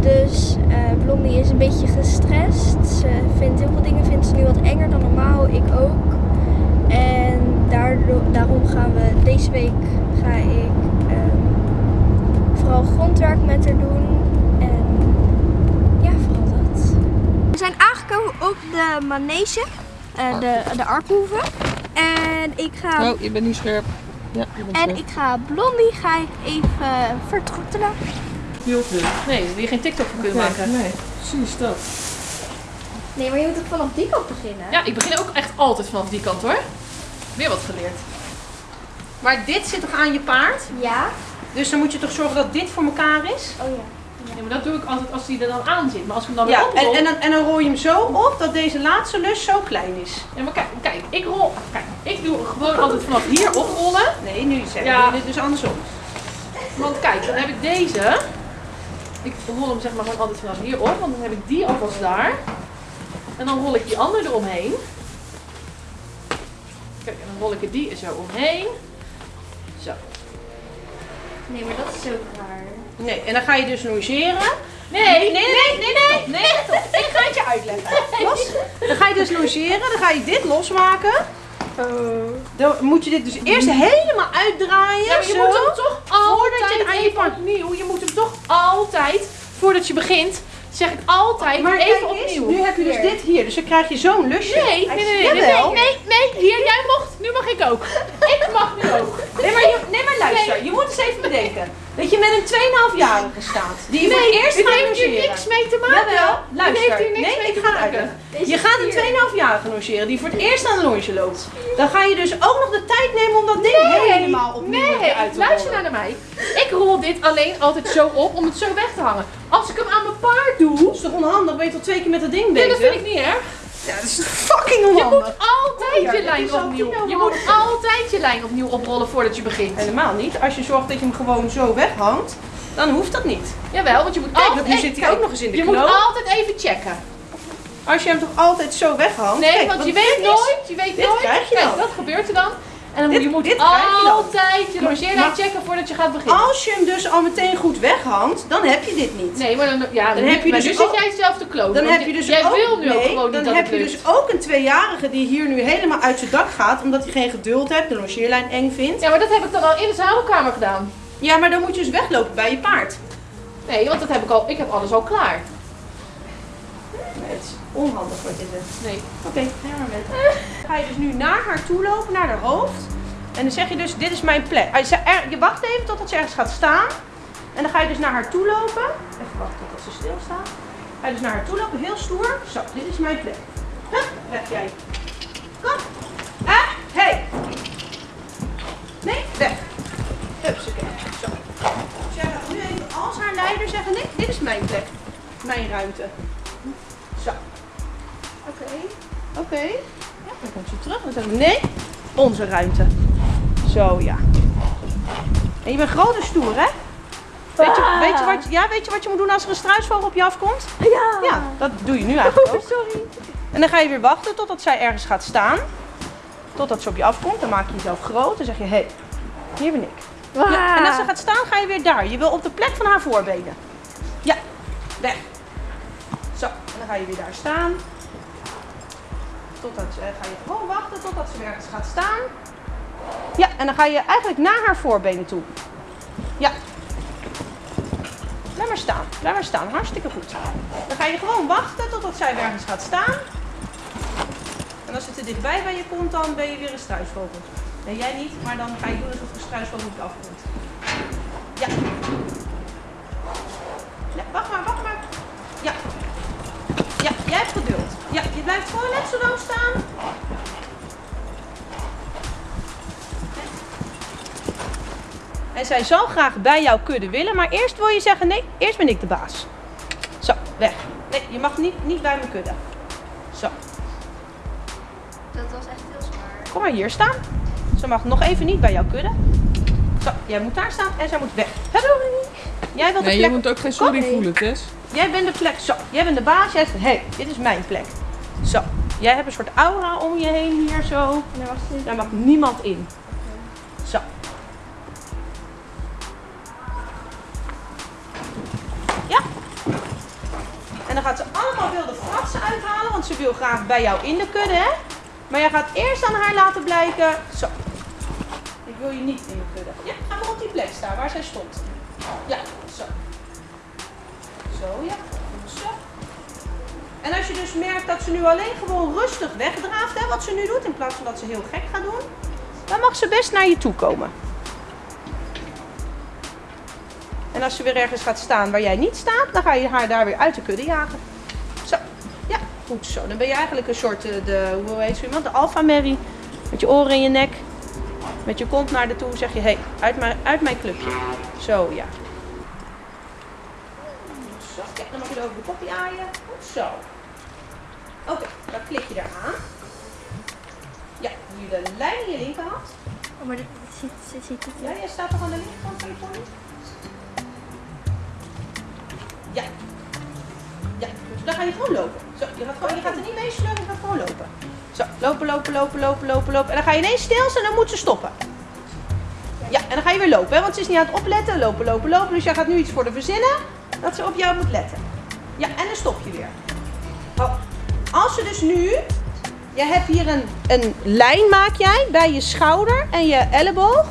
Dus uh, Blondie is een beetje gestrest. Ze vindt heel veel dingen vindt ze nu wat enger dan normaal. Ik ook. En daardoor, daarom gaan we deze week ga ik um, vooral grondwerk met haar doen. En ja, vooral dat. We zijn aangekomen op de manege, uh, de, de Arkhoeven. En ik ga... Oh, je bent niet scherp. Ja, je bent en scherp. ik ga Blondie ga ik even vertroetelen. Veel. Nee, je geen TikTok van kunnen Okay, maken. Nee, precies dat. Nee, maar je moet ook vanaf die kant beginnen. Ja, ik begin ook echt altijd vanaf die kant hoor. Weer wat geleerd. Maar dit zit toch aan je paard? Ja? Dus dan moet je toch zorgen dat dit voor elkaar is? Oh ja. Ja, maar dat doe ik altijd als die er dan aan zit. Maar als ik hem dan Ja, Oh, en, en, dan, en dan rol je hem zo op dat deze laatste lus zo klein is. Ja, maar kijk, kijk, ik rol. Kijk, ik doe gewoon altijd vanaf hier oprollen. Nee, nu zeg Ja. je dit dus andersom. Want kijk, dan heb ik deze. Ik rol hem zeg maar gewoon altijd vanaf hier op, want dan heb ik die alvast daar. En dan rol ik die andere eromheen. Kijk, en dan rol ik er die er zo omheen. Zo. Nee, maar dat is zo raar. Nee, en dan ga je dus logeren. Nee, nee, nee, nee, nee, nee. Ik ga het je uitleggen. Los. Dan ga je dus logeren, dan ga je dit losmaken. Dan moet je dit dus eerst helemaal uitdraaien. Ja, maar je zo. moet hem toch Voordat je altijd het aan je. Je moet hem toch altijd, voordat je begint, zeg ik altijd Maar even opnieuw. nu heb je dus dit hier, dus dan krijg je zo'n lusje. Nee, nee, nee, nee, nee, hier, jij mocht, nu mag ik ook. Ik mag nu ook. Nee, maar, nee, maar luister, je moet eens even bedenken. Dat je met een 2,5-jarige staat. Die je voor Nee, het eerst gaat heeft hier niks mee te maken. Jawel, luister. heeft hier niks nee, mee ik te ga uitleggen. Je gaat een 2,5-jarige logeren die voor het eerst aan de longe loopt. Dan ga je dus ook nog de tijd nemen om dat ding helemaal opnieuw Nee, uit te luister rollen. naar mij. Ik rol dit alleen altijd zo op om het zo weg te hangen. Als ik hem aan mijn paard doe, Dat is toch onhandig? Ben je toch twee keer met dat ding nee, bezig? dat vind ik niet erg. Ja, dat is fucking Je moet altijd Ja, je lijn opnieuw. Je moet altijd je lijn opnieuw oprollen voordat je begint. Helemaal niet. Als je zorgt dat je hem gewoon zo weghangt, dan hoeft dat niet. Jawel, want je moet Kijk, altijd. nu zit hij ook nog eens in de Je knoop. moet altijd even checken. Als je hem toch altijd zo weghangt. Nee, Kijk, want je weet nooit. Je weet dit nooit. krijg je Kijk, dan. dat gebeurt er dan. En dan Dit- je moet dit altijd je logeerlijn Maar- checken voordat je gaat beginnen. Als je hem dus al meteen goed weghangt, dan heb je dit niet. Nee, maar dan, ja, Dan heb je dus zit ook- jij zelf te kloten. Dan heb je dus jij ook, wil nu ook nee, gewoon niet dan heb je dus ook een tweejarige die hier nu helemaal uit zijn dak gaat, omdat hij geen geduld heeft, de logeerlijn eng vindt. Ja, maar dat heb ik dan al in de zadelkamer gedaan. Ja, maar dan moet je dus weglopen bij je paard. Nee, want dat heb ik al. Ik heb alles al klaar. Onhandig je zegt. Nee. Oké, ga maar met. Ga je dus nu naar haar toe lopen, naar haar hoofd. En dan zeg je dus, dit is mijn plek. Je, wacht even totdat ze ergens gaat staan. En dan ga je dus naar haar toe lopen. Even wachten totdat ze stilstaat. Ga je dus naar haar toe lopen, heel stoer. Zo, dit is mijn plek. Hup, weg jij. Kom. Ah, hey. Nee, weg. Hupsakee. Zo. Dus jij gaat nu even als haar leider zeggen, nee, dit is mijn plek. Mijn ruimte. Zo. Oké. Oké. Ja, dan komt ze terug. Dan zeggen we nee, onze ruimte. Zo ja. En je bent groot en stoer, hè? Weet je, weet, je wat, ja, weet je wat je moet doen als er een struisvogel op je afkomt? Ja. Ja, dat doe je nu eigenlijk ook. Sorry. En dan ga je weer wachten totdat zij ergens gaat staan. Totdat ze op je afkomt. Dan maak je jezelf groot. Dan zeg je, hé, hey, hier ben ik. Ja, en als ze gaat staan, ga je weer daar. Je wil op de plek van haar voorbenen. Ja, weg. Zo, en dan ga je weer daar staan. Totdat, eh, ga je gewoon wachten totdat ze ergens gaat staan. Ja, en dan ga je eigenlijk naar haar voorbenen toe. Ja. Blijf maar staan. Blijf maar staan. Hartstikke goed. Dan ga je gewoon wachten totdat zij ergens gaat staan. En als ze te dichtbij bij je komt, dan ben je weer een struisvogel. Nee, jij niet, maar dan ga je doen alsof een struisvogel op afkomt. Gewoon net zo lang staan. En zij zal graag bij jouw kudde willen, maar eerst wil je zeggen, nee, eerst ben ik de baas. Zo, weg. Nee, je mag niet, niet bij mijn kudde. Zo, Dat was echt heel zwaar. kom maar hier staan. Ze mag nog even niet bij jouw kudde. Zo, jij moet daar staan en zij moet weg. Hup. Jij wilt de Nee, je plek. moet ook geen sorry Kom. voelen, Tess. Jij bent de plek. Zo, jij bent de baas. Jij zegt, hé, hey, dit is mijn plek. Zo, jij hebt een soort aura om je heen hier zo. Daar mag niemand in. Zo. Ja. En dan gaat ze allemaal wilde fratsen uithalen, want ze wil graag bij jou in de kudde, hè? Maar jij gaat eerst aan haar laten blijken. Zo. Ik wil je niet in de kudde. Ja, ga maar op die plek staan waar zij stond. Ja, zo. Zo, ja. En als je dus merkt dat ze nu alleen gewoon rustig wegdraaft, hè, wat ze nu doet, in plaats van dat ze heel gek gaat doen, dan mag ze best naar je toe komen. En als ze weer ergens gaat staan waar jij niet staat, dan ga je haar daar weer uit de kudde jagen. Zo, ja, goed zo. Dan ben je eigenlijk een soort, eh, de, hoe heet zo iemand, de alpha Mary. Met je oren in je nek, met je kont naar de toe, zeg je, hé, hey, uit, mijn, uit mijn clubje. Zo, ja. Zo, ja, dan mag je er over de koppie aaien. Zo. Oké, dan klik je daar aan. Ja, hier de lijn in je linkerhand. Oh, maar dit, ziet, ziet het. Ja, jij staat toch aan de linkerkant van je pony? Ja. Ja. Dan ga je gewoon lopen. Zo, je gaat, gewoon, je gaat er niet mee sleuren, je gaat gewoon lopen. Zo, lopen, lopen, lopen, lopen, lopen, lopen. En dan ga je ineens stilstaan en dan moet ze stoppen. Ja, en dan ga je weer lopen, hè, want ze is niet aan het opletten. Lopen, lopen, lopen. Dus jij gaat nu iets voor de verzinnen dat ze op jou moet letten. Ja, en dan stop je weer. Oh, als ze dus nu Je hebt hier een, een lijn maak jij bij je schouder en je elleboog.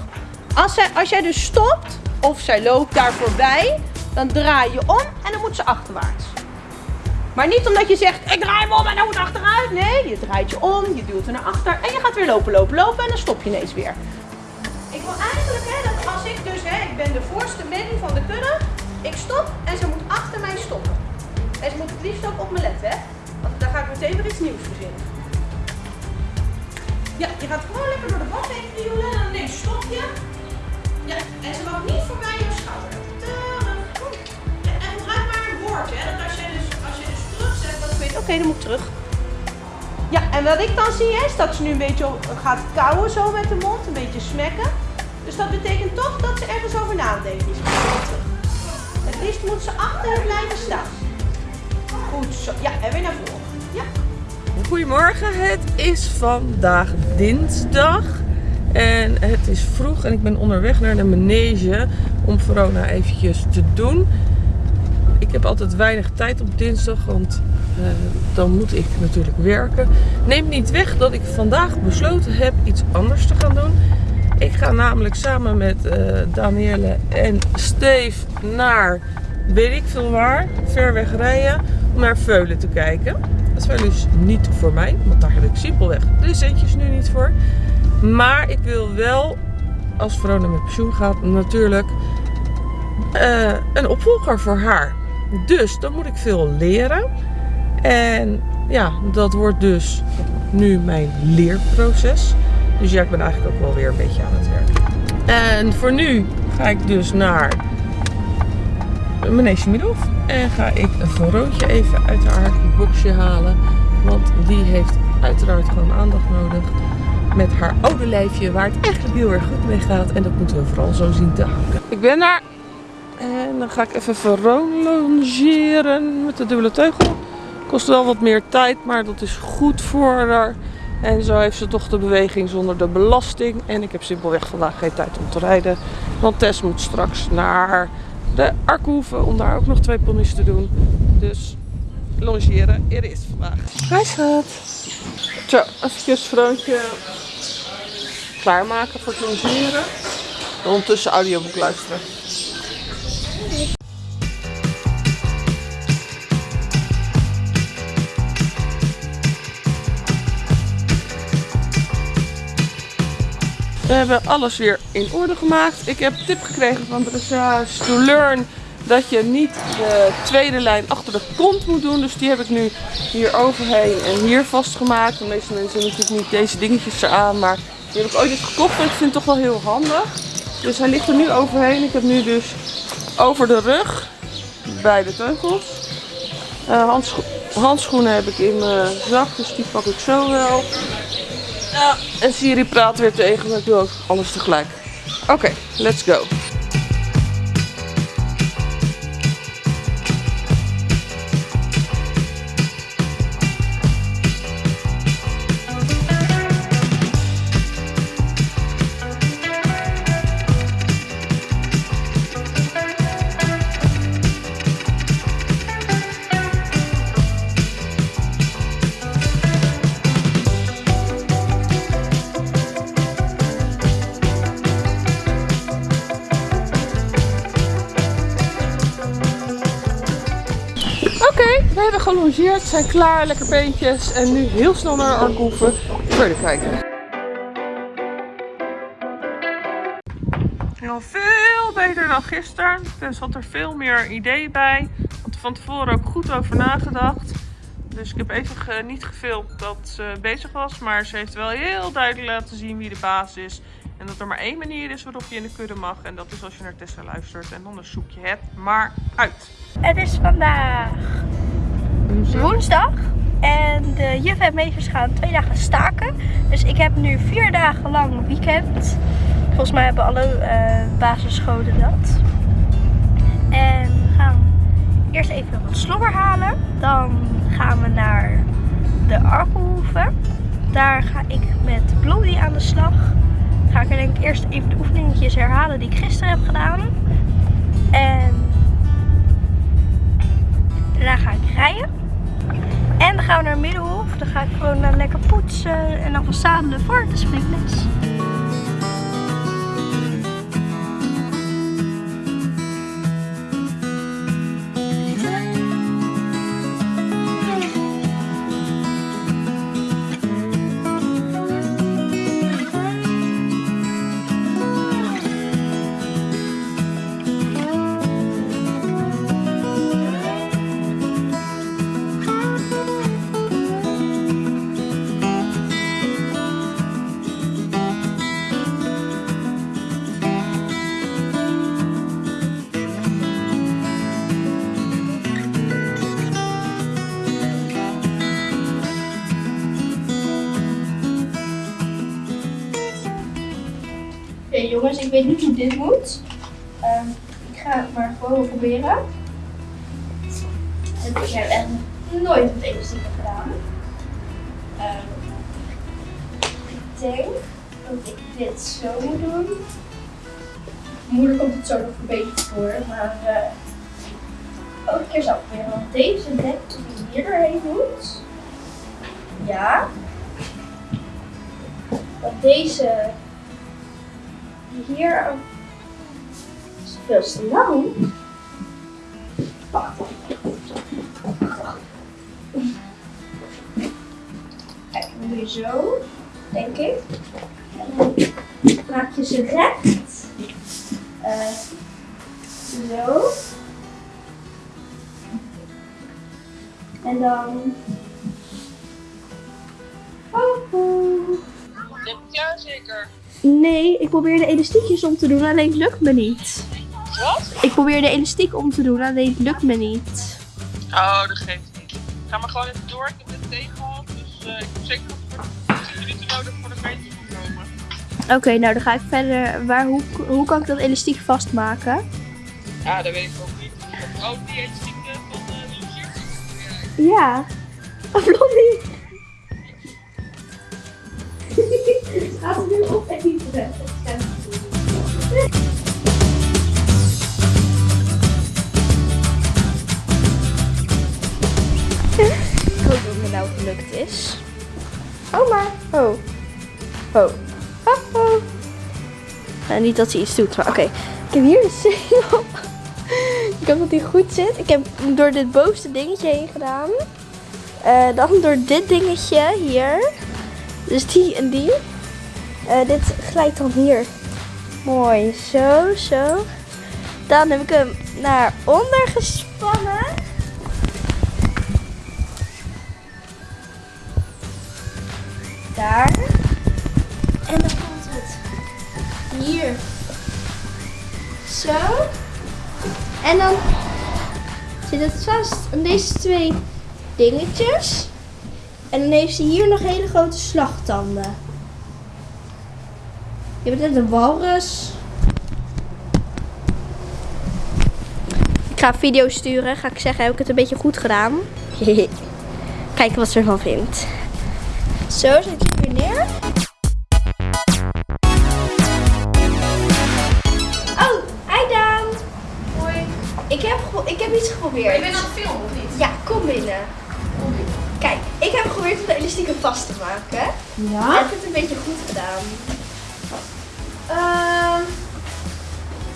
Als, zij, als jij dus stopt of zij loopt daar voorbij, dan draai je om en dan moet ze achterwaarts. Maar niet omdat je zegt, ik draai hem om en dan moet achteruit. Nee, je draait je om, je duwt er naar achter en je gaat weer lopen, lopen, lopen en dan stop je ineens weer. Ik wil eigenlijk hè, dat als ik dus, hè, ik ben de voorste min van de kudde, ik stop en ze moet achter mij stoppen. Ze moet het liefst ook op me letten, hè. Want dan ga ik meteen weer iets nieuws verzinnen. Ja, je gaat gewoon lekker door de bak heen duwen en dan stop je. Ja, en ze mag niet voorbij je schouder. En gebruik maar een woordje, hè. Dat als je dus, als je dus ik weet, oké, dan moet ik terug. Ja, en wat ik dan zie is dat ze nu een beetje gaat kauwen zo met de mond, een beetje smekken. Dus dat betekent toch dat ze ergens over nadenkt. Het liefst moet ze achter je blijven staan. Goed zo. Ja, en weer naar voren. Ja. Goedemorgen, het is vandaag dinsdag. En het is vroeg en ik ben onderweg naar de manege om Verona eventjes te doen. Ik heb altijd weinig tijd op dinsdag, want eh, dan moet ik natuurlijk werken. Neemt niet weg dat ik vandaag besloten heb iets anders te gaan doen. Ik ga namelijk samen met uh, Danielle en Steve naar weet ik veel waar, ver weg rijden naar Veulen te kijken. Dat is wel dus niet voor mij, want daar heb ik simpelweg de centjes nu niet voor. Maar ik wil wel, als Verona met pensioen gaat, natuurlijk uh, een opvolger voor haar. Dus dan moet ik veel leren. En ja, dat wordt dus nu mijn leerproces. Dus ja, ik ben eigenlijk ook wel weer een beetje aan het werk. En voor nu ga ik dus naar Manege Middelhof. En ga ik een Veroontje even uit haar boxje halen. Want die heeft uiteraard gewoon aandacht nodig. Met haar oude lijfje waar het eigenlijk heel erg goed mee gaat. En dat moeten we vooral zo zien te houden. Ik ben daar. En dan ga ik even Veroon longeren met de dubbele teugel. Kost wel wat meer tijd, maar dat is goed voor haar. En zo heeft ze toch de beweging zonder de belasting. En ik heb simpelweg vandaag geen tijd om te rijden. Want Tess moet straks naar de Arkhoeven om daar ook nog twee ponies te doen. Dus longeren, er is vandaag. Hij schat. Zo, even Vroontje klaarmaken voor het longeren. Ondertussen audioboek luisteren. We hebben alles weer in orde gemaakt. Ik heb tip gekregen van Dressage to Learn dat je niet de tweede lijn achter de kont moet doen. Dus die heb ik nu hier overheen en hier vastgemaakt. De meeste mensen hebben natuurlijk niet deze dingetjes eraan, maar die heb ik ooit eens gekocht en ik vind het toch wel heel handig. Dus hij ligt er nu overheen. Ik heb nu dus over de rug bij de teugels. Handscho handschoenen heb ik in mijn zak, dus die pak ik zo wel. Ja, en Siri praat weer tegen me. Ik doe ook alles tegelijk. Oké, let's go. Gelongeerd, zijn klaar, lekker beentjes en nu heel snel naar Arkoeven verder kijken. Al veel beter dan gisteren. Er zat er veel meer idee bij. had er van tevoren ook goed over nagedacht. Dus ik heb even niet gefilmd dat ze bezig was. Maar ze heeft wel heel duidelijk laten zien wie de baas is. En dat er maar één manier is waarop je in de kudde mag. En dat is als je naar Tessa luistert. En dan zoek je het maar uit. Het is vandaag woensdag. En de juf en meesters gaan twee dagen staken. Dus ik heb nu vier dagen lang weekend. Volgens mij hebben alle uh, basisscholen dat. En we gaan eerst even wat slobber halen. Dan gaan we naar de Arkelhoeve. Daar ga ik met Blondie aan de slag. Ga ik er denk ik eerst even de oefeningetjes herhalen die ik gisteren heb gedaan. En daarna ga ik rijden. En dan gaan we naar Middelhof. Dan ga ik gewoon eh, lekker poetsen en dan verzadelen voor de springles. Oké jongens, ik weet niet hoe dit moet. Ehm, ik ga het maar gewoon proberen. En ik heb echt nooit met elastiek gedaan. Ehm, ik denk dat ik dit zo moet doen. Moeilijk komt het zo nog verbeterd voor, maar eh ook een keer ik proberen. Want deze denk dat hier doorheen moet. Ja. Dat deze hier is veel te lang. Kijk, dan doe je zo, denk ik. En dan maak je ze recht. Eh, zo. En dan. Oh, Ja, zeker. Nee, ik probeer de elastiekjes om te doen, alleen het lukt me niet. Wat? Ik probeer de elastiek om te doen, alleen het lukt me niet. Oh, dat geeft niet. Ga maar gewoon even door. Ik heb het thee gehad. Dus eh, ik heb zeker nog 10 minuten nodig voor de meter te komen. Oké, nou dan ga ik verder. Waar, hoe, hoe kan ik dat elastiek vastmaken? Ja, dat weet ik ook niet. Oh, die elastiek eh, van uh, Loesje? Ja. Oh, Blondie. Gaat het nu op even? Ik hoop dat het me nou gelukt is. Oh maar. Oh. Oh. Oh, oh. Nou, niet dat hij iets doet, maar oké. Ik heb hier de zegel. Ik hoop dat die goed zit. Ik heb hem door dit bovenste dingetje heen gedaan. Eh, dan door dit dingetje hier. Dus die en die. Eh, dit glijdt dan hier. Mooi. Zo, zo. Dan heb ik hem naar onder gespannen. Daar. En dan komt het hier. Zo. En dan zit het vast aan deze twee dingetjes. En dan heeft ze hier nog hele grote slagtanden. Je bent net een walrus. Ik ga video sturen. Ga ik zeggen, heb ik het een beetje goed gedaan? Kijken wat ze ervan vindt. Zo, zet je Ja? Heb het een beetje goed gedaan? Ehm,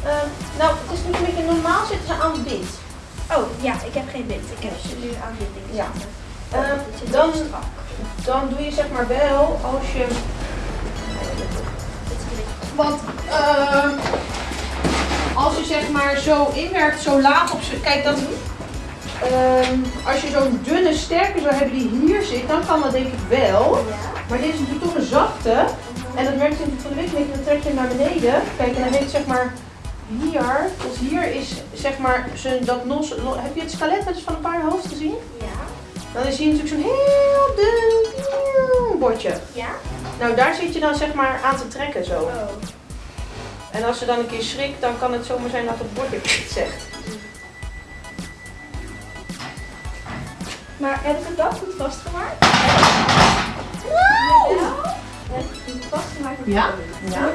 ehm, nou, het is natuurlijk een beetje normaal zitten ze aan bind. Oh, ja, ik heb geen wind. Ik heb ze nu aan dit ding Ja. zitten. Ehm, Het zit dan-. Dan doe je zeg maar wel als je. Het is een beetje- Want ehm, als je zeg maar zo inwerkt, zo laag op z'n. Kijk, dat. ehm, als je zo'n dunne sterke zou hebben die hier zit, dan kan dat denk ik wel. Ja. Maar dit is natuurlijk toch een zachte. En dat merk je natuurlijk van de week, dan trek je hem naar beneden. Kijk, en dan heeft zeg maar hier, dus hier is zeg maar zijn, dat nos, heb je het skelet wel eens van een paardenhoofd gezien? Ja. Dan is hier natuurlijk zo'n heel dun bordje. Ja? Nou, daar zit je dan zeg maar aan te trekken zo. Oh. En als ze dan een keer schrikt, dan kan het zomaar zijn dat het bordje zegt. Maar heb ik het wel goed vastgemaakt? Ja? Ja.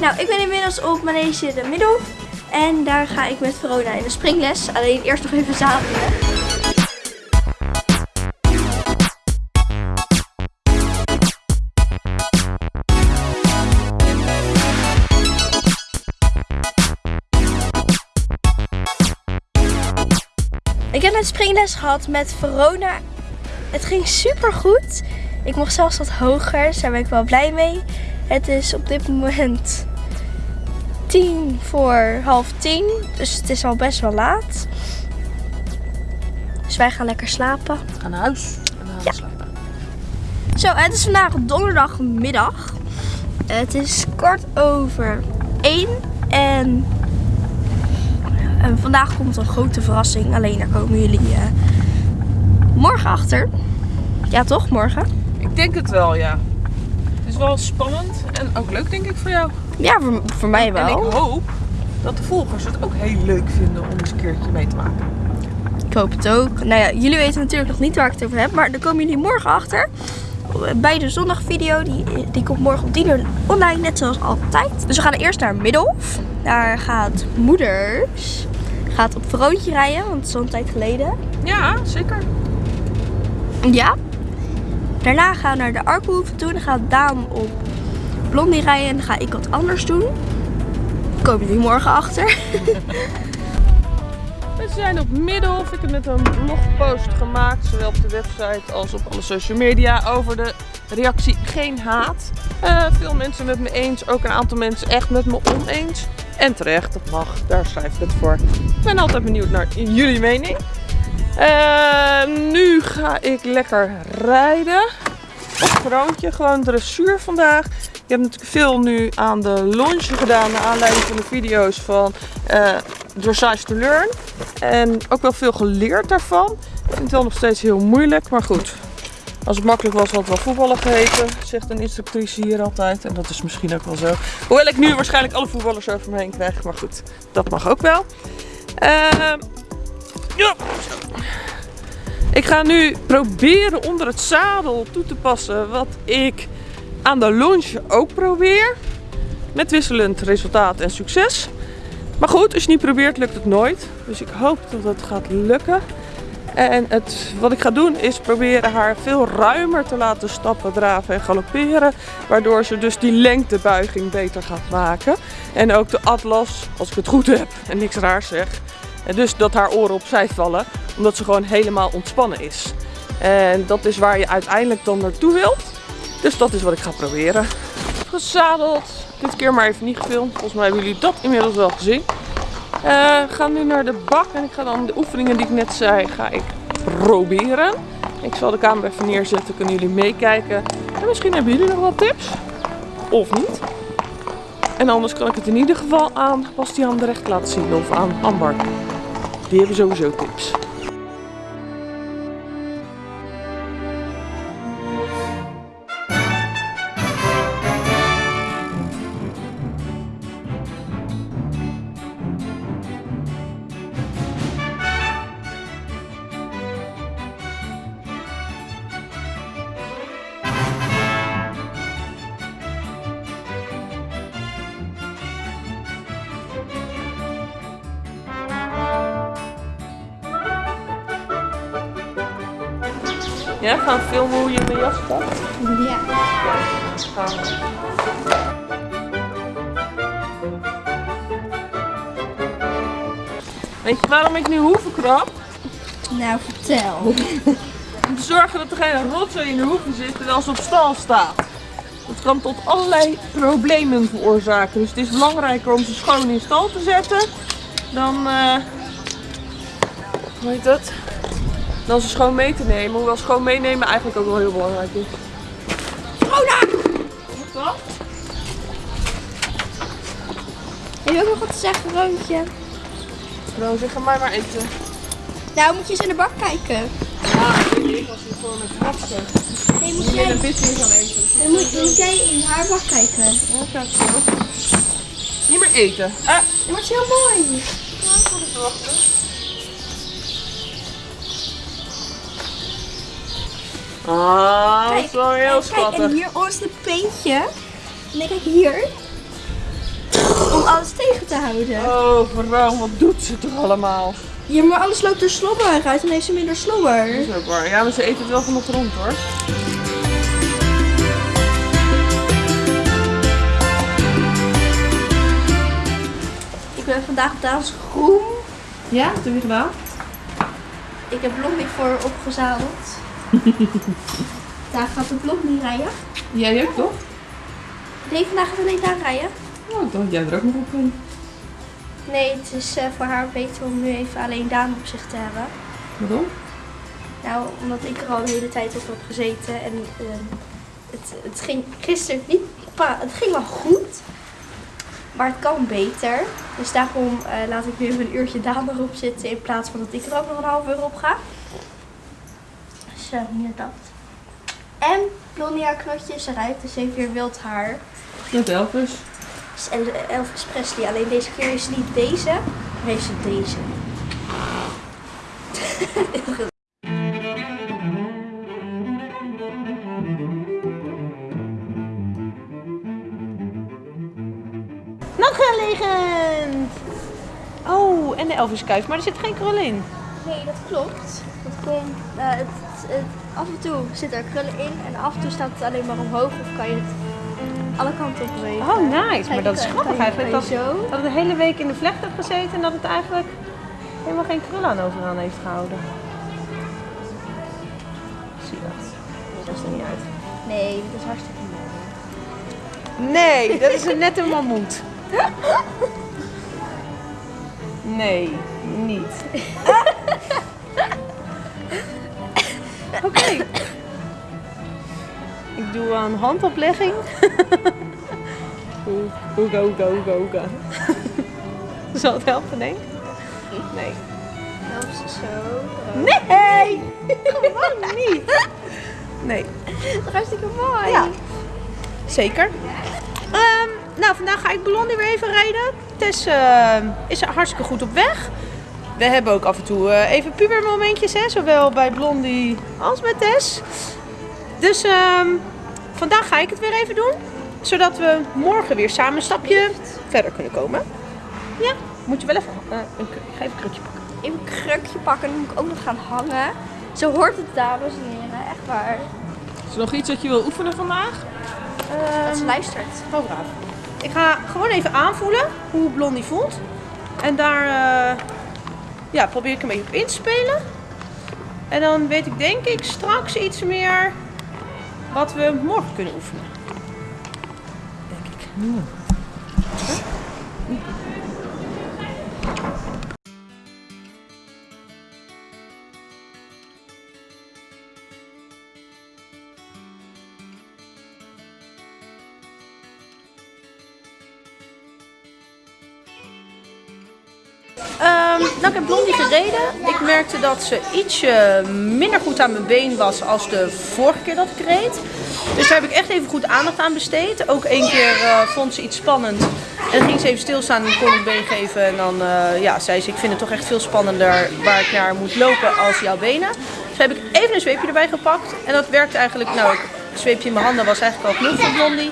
Nou, ik ben inmiddels op Manege de Middel. En daar ga ik met Verona in de springles. Alleen eerst nog even zadelen. Springles gehad met Verona. Het ging super goed. Ik mocht zelfs wat hoger, dus daar ben ik wel blij mee. Het is op dit moment tien voor half tien, dus het is al best wel laat. Dus wij gaan lekker slapen. We gaan naar huis en gaan Ja. slapen. Zo, het is vandaag donderdagmiddag. Het is kwart over één en, en vandaag komt een grote verrassing. Alleen daar komen jullie eh, morgen achter. Ja toch, morgen? Ik denk het wel, ja. Het is wel spannend en ook leuk, denk ik, voor jou. Ja, voor, voor mij En wel. ik hoop dat de volgers het ook heel leuk vinden om eens een keertje mee te maken. Ik hoop het ook. Nou ja, jullie weten natuurlijk nog niet waar ik het over heb, maar daar komen jullie morgen achter. Bij de zondagvideo, die, die komt morgen om 10 uur online, net zoals altijd. Dus we gaan eerst naar Middelhof. Daar gaat moeders gaat op Veroontje rijden, want het is al een tijd geleden. Ja, zeker. Ja. Daarna gaan we naar de Arkenhoeve toe. Dan gaat Daan op Blondie rijden en dan ga ik wat anders doen. Komen jullie morgen achter. We zijn op Middelhof. Ik heb net een blogpost gemaakt, zowel op de website als op alle social media, over de reactie Geen Haat. Eh, veel mensen met me eens, ook een aantal mensen echt met me oneens. En terecht, dat mag, daar schrijf ik het voor. Ik ben altijd benieuwd naar jullie mening. Eh, nu ga ik lekker rijden. Op Groontje, gewoon dressuur vandaag. Ik heb natuurlijk veel nu aan de longe gedaan, naar aanleiding van de video's van eh Dressage to Learn. En ook wel veel geleerd daarvan. Ik vind het wel nog steeds heel moeilijk, maar goed. Als het makkelijk was, had het wel voetballen geheten, zegt een instructrice hier altijd. En dat is misschien ook wel zo. Hoewel ik nu waarschijnlijk alle voetballers over me heen krijg, maar goed, dat mag ook wel. Ehm, ja. Ik ga nu proberen onder het zadel toe te passen wat ik aan de longe ook probeer. Met wisselend resultaat en succes. Maar goed, als je niet probeert, lukt het nooit. Dus ik hoop dat het gaat lukken. En het, wat ik ga doen is proberen haar veel ruimer te laten stappen, draven en galopperen. Waardoor ze dus die lengtebuiging beter gaat maken. En ook de atlas, als ik het goed heb en niks raars zeg. En dus dat haar oren opzij vallen, omdat ze gewoon helemaal ontspannen is. En dat is waar je uiteindelijk dan naartoe wilt. Dus dat is wat ik ga proberen. Gezadeld. Dit keer maar even niet gefilmd. Volgens mij hebben jullie dat inmiddels wel gezien. We gaan nu naar de bak en ik ga dan de oefeningen die ik net zei, ga ik proberen. Ik zal de camera even neerzetten, kunnen jullie meekijken. En misschien hebben jullie nog wat tips. Of niet. En anders kan ik het in ieder geval aan Bastiaan de Recht laten zien of aan Amber. Die hebben Weet je waarom ik nu hoeven krap? Nou, vertel. Om te zorgen dat er geen rotzooi in de hoeven zit terwijl ze op stal staat. Dat kan tot allerlei problemen veroorzaken. Dus het is belangrijker om ze schoon in stal te zetten dan, eh hoe heet dat? Dan ze schoon mee te nemen. Hoewel schoon meenemen eigenlijk ook wel heel belangrijk is. Je ook nog wat te zeggen, Roontje? Nou, zeg maar maar eten. Nou, moet je eens in de bak kijken. Ja, ik weet als je gewoon met gasten. Nee, moet jij, een beetje gaan eten. dan moet, moet jij in haar bak kijken. Ja, kijk zo. Niet meer eten. Ah, Dat wordt heel mooi. Ah, dat is wel heel en kijk, en schattig. hier oh, is het peentje. En dan kijk hier. Oh, te houden. Oh, vrouw, wat doet ze toch allemaal? Ja, maar alles loopt er slobberig uit en heeft ze minder slobber. Dat is ook waar. Ja, maar ze eet het wel van de grond hoor. Ik ben vandaag op dans groen. Ja, wat heb je gedaan? Ik heb Blondie voor opgezadeld. Daar gaat de Blondie rijden. Jij ook toch? Nee, vandaag gaat alleen daar rijden. Oh, ik dacht jij er ook nog op ging. Nee, het is eh, voor haar beter om nu even alleen Daan op zich te hebben. Waarom? Nou, omdat ik er al de hele tijd op heb gezeten en ehm, het, het ging gisteren niet, het ging wel goed, maar het kan beter. Dus daarom eh, laat ik nu even een uurtje Daan erop zitten in plaats van dat ik er ook nog een half uur op ga. Dus eh, meer dat. En Blondie haar knotjes eruit, dus heeft weer wild haar. Met Elvis. Dus El- Elvis Presley, alleen deze keer is niet deze, maar heeft ze deze. Nachtgelegend! Oh, en de Elvis kuif, maar er zit geen krul in. Nee, dat klopt. Dat komt, eh, het, het- af en toe zit er krullen in en af en toe staat het alleen maar omhoog of kan je het alle kanten op bewegen. Oh, nice. Maar dat is grappig eigenlijk. Dat, dat het de hele week in de vlecht heeft gezeten en dat het eigenlijk helemaal geen krul aan overaan heeft gehouden. Zie dat? Dat is er niet uit. Nee, dat is hartstikke mooi. Nee, dat is een nette mammoet. Nee, niet. Oké. Ik doe een handoplegging. Oega, oega, oega, oega. Zal het helpen, denk ik? Nee. Dat is zo. Nee! Gewoon niet. Nee. Dat is hartstikke mooi. Ja. Zeker. Ehm, nou, vandaag ga ik Blondie weer even rijden. Tess eh, is hartstikke goed op weg. We hebben ook af en toe eh, even pubermomentjes, hè, zowel bij Blondie als met Tess. Dus ehm, vandaag ga ik het weer even doen. Zodat we morgen weer samen een stapje verder kunnen komen. Ja, moet je wel even... eh, een, ik ga even een krukje pakken. Even een krukje pakken en dan moet ik ook nog gaan hangen. Zo hoort het, dames en heren. Echt waar. Is er nog iets dat je wil oefenen vandaag? Dat ze luistert. Oh, braaf. Ik ga gewoon even aanvoelen hoe Blondie voelt. En daar eh, ja, probeer ik een beetje op in te spelen. En dan weet ik denk ik straks iets meer wat we morgen kunnen oefenen. Denk ik. Ehm, nou, ik heb Blondie gereden. Ik merkte dat ze ietsje minder goed aan mijn been was als de vorige keer dat ik reed. Dus daar heb ik echt even goed aandacht aan besteed. Ook één keer eh, vond ze iets spannend. En ging ze even stilstaan en kon ik been geven. En dan eh, ja, zei ze, ik vind het toch echt veel spannender waar ik naar moet lopen als jouw benen. Dus heb ik even een zweepje erbij gepakt. En dat werkte eigenlijk, nou, een zweepje in mijn handen was eigenlijk al genoeg voor Blondie.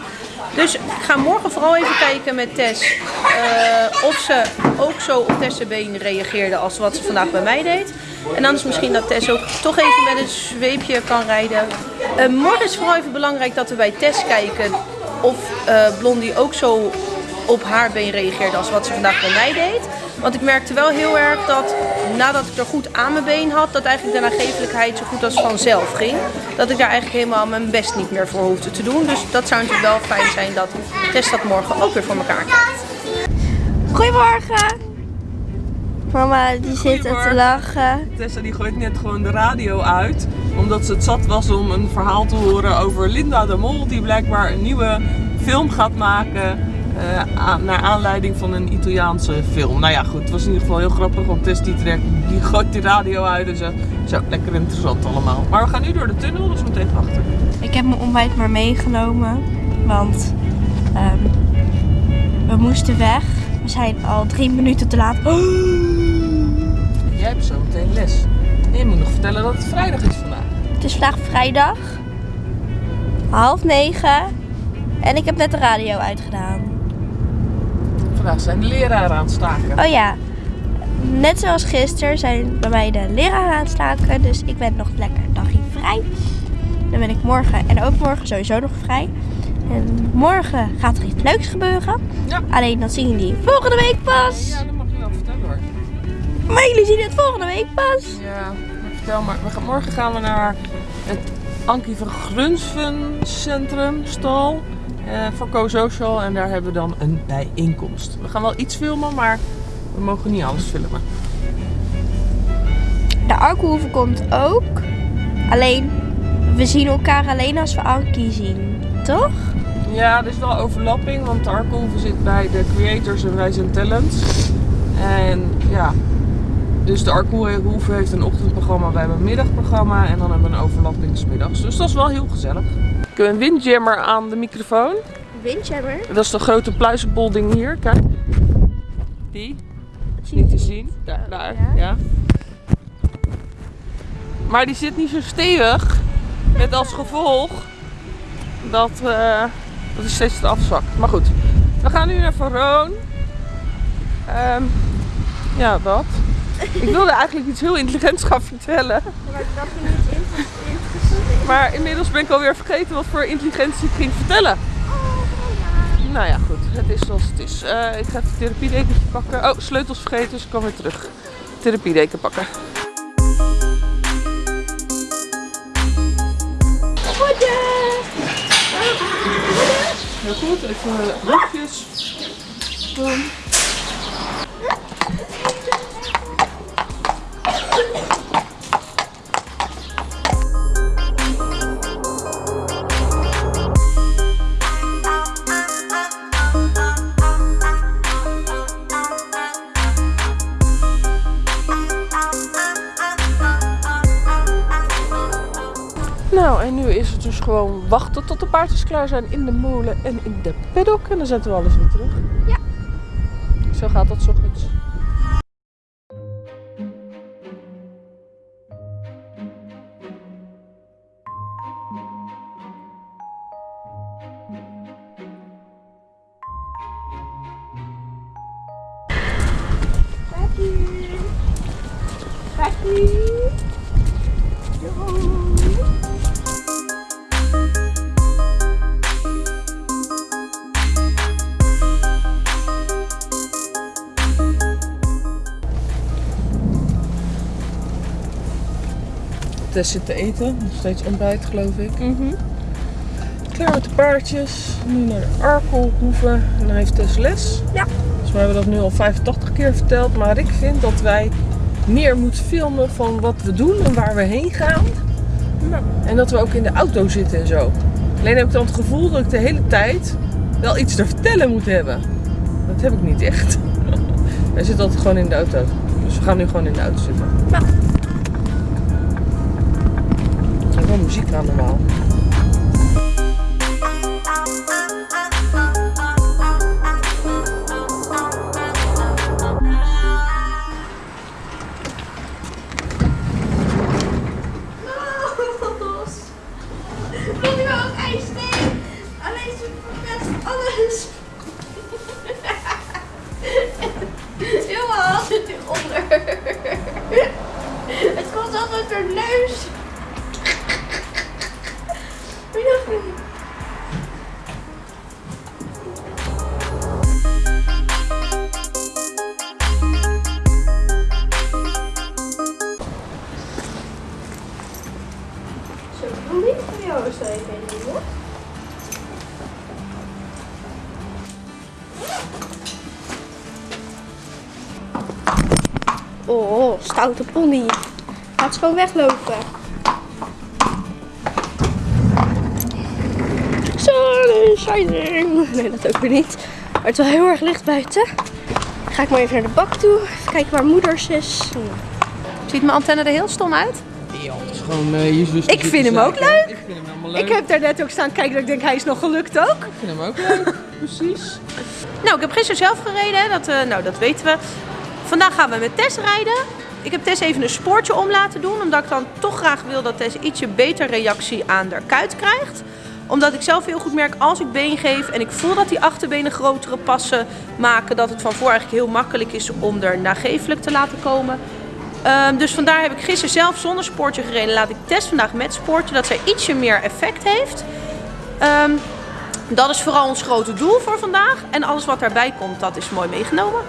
Dus ik ga morgen vooral even kijken met Tess eh, of ze ook zo op Tess' been reageerde als wat ze vandaag bij mij deed. En dan is misschien dat Tess ook toch even met een zweepje kan rijden. Eh, morgen is vooral even belangrijk dat we bij Tess kijken of eh, Blondie ook zo op haar been reageerde als wat ze vandaag bij mij deed. Want ik merkte wel heel erg dat nadat ik er goed aan mijn been had, dat eigenlijk de nagevelijkheid zo goed als vanzelf ging. Dat ik daar eigenlijk helemaal mijn best niet meer voor hoefde te doen. Dus dat zou natuurlijk wel fijn zijn dat Tess dat morgen ook weer voor elkaar krijgt. Goedemorgen. Mama die zit er te lachen. Tessa die gooit net gewoon de radio uit. Omdat ze het zat was om een verhaal te horen over Linda de Mol. Die blijkbaar een nieuwe film gaat maken. eh, naar aanleiding van een Italiaanse film. Nou ja, goed. Het was in ieder geval heel grappig. Want Tess die, trekt, die gooit die radio uit en zegt... Zo, lekker interessant allemaal. Maar we gaan nu door de tunnel, dus even achter. Ik heb mijn ontbijt maar meegenomen. Want ehm, we moesten weg. We zijn al drie minuten te laat. Jij hebt zo meteen les. En je moet nog vertellen dat het vrijdag is vandaag. Het is vandaag vrijdag. Half negen. En ik heb net de radio uitgedaan. Vandaag zijn de leraren aan het staken. Oh ja, net zoals gisteren zijn bij mij de leraren aan het staken. Dus ik ben nog lekker dagje vrij. Dan ben ik morgen en ook morgen sowieso nog vrij. En morgen gaat er iets leuks gebeuren. Ja. Alleen dat zien jullie volgende week pas. Ja, dat mag je wel vertellen hoor. Maar jullie zien het volgende week pas. Ja, maar vertel maar. We gaan, morgen gaan we naar het Ankie van Grunsven Centrum, stal. eh, voor Co-Social. En daar hebben we dan een bijeenkomst. We gaan wel iets filmen, maar we mogen niet alles filmen. De Arkenhoeve komt ook. Alleen, we zien elkaar alleen als we Ankie zien. Toch? Ja, er is wel overlapping, want de Arkenhoeve zit bij de creators en wij zijn talents. En ja, dus de Arkenhoeve heeft een ochtendprogramma, wij hebben een middagprogramma en dan hebben we een overlapping 's middags. Dus dat is wel heel gezellig. Ik heb een windjammer aan de microfoon. Windjammer. Dat is de grote pluizenbolding hier, kijk. Die, is niet te zien. Daar, daar, ja. Maar die zit niet zo stevig. Met als gevolg dat, eh dat hij steeds te afzakt. Maar goed, we gaan nu naar Veroon. Ehm, ja, wat? Ik wilde eigenlijk iets heel intelligents gaan vertellen. Maar inmiddels ben ik alweer vergeten wat voor intelligentie ik ging vertellen. Nou ja, goed. Het is zoals het is. Eh, ik ga even het therapiedekentje pakken. Oh, sleutels vergeten, dus ik kan weer terug. Therapiedeken pakken. Heel goed, even rugjes. Boom. Gewoon wachten tot de paardjes klaar zijn in de molen en in de paddock. En dan zetten we alles weer terug. Ja. Zo gaat dat 's ochtends. Tess zit te eten, nog steeds ontbijt geloof ik. Klaar met de paardjes, nu naar de Arkelhoeve en dan heeft Tess les. Ja. Dus we hebben dat nu al 85 keer verteld, maar ik vind dat wij meer moeten filmen van wat we doen en waar we heen gaan. En dat we ook in de auto zitten en zo. Alleen heb ik dan het gevoel dat ik de hele tijd wel iets te vertellen moet hebben. Dat heb ik niet echt. Wij zitten altijd gewoon in de auto. Dus we gaan nu gewoon in de auto zitten. Ja. Er is wel gewoon weglopen. Is shining. Nee, dat ook weer niet. Maar het is wel heel erg licht buiten. Dan ga ik maar even naar de bak toe. Even kijken waar moeders is. Ziet mijn antenne er heel stom uit? Ja, het is gewoon uh, Jezus. Ik vind hem ook leuk. Ik vind hem helemaal leuk. Ik heb daar net ook staan kijken dat ik denk hij is nog gelukt ook. Ik vind hem ook leuk. Precies. Nou, ik heb gisteren zelf gereden, dat, eh, nou, dat weten we. Vandaag gaan we met Tess rijden. Ik heb Tess even een spoortje om laten doen, omdat ik dan toch graag wil dat Tess ietsje beter reactie aan de kuit krijgt. Omdat ik zelf heel goed merk als ik been geef en ik voel dat die achterbenen grotere passen maken, dat het van voor eigenlijk heel makkelijk is om er nagevelijk te laten komen. Ehm, dus vandaar heb ik gisteren zelf zonder sportje gereden. Laat ik test vandaag met sportje, dat zij ietsje meer effect heeft. Ehm, dat is vooral ons grote doel voor vandaag. En alles wat daarbij komt, dat is mooi meegenomen.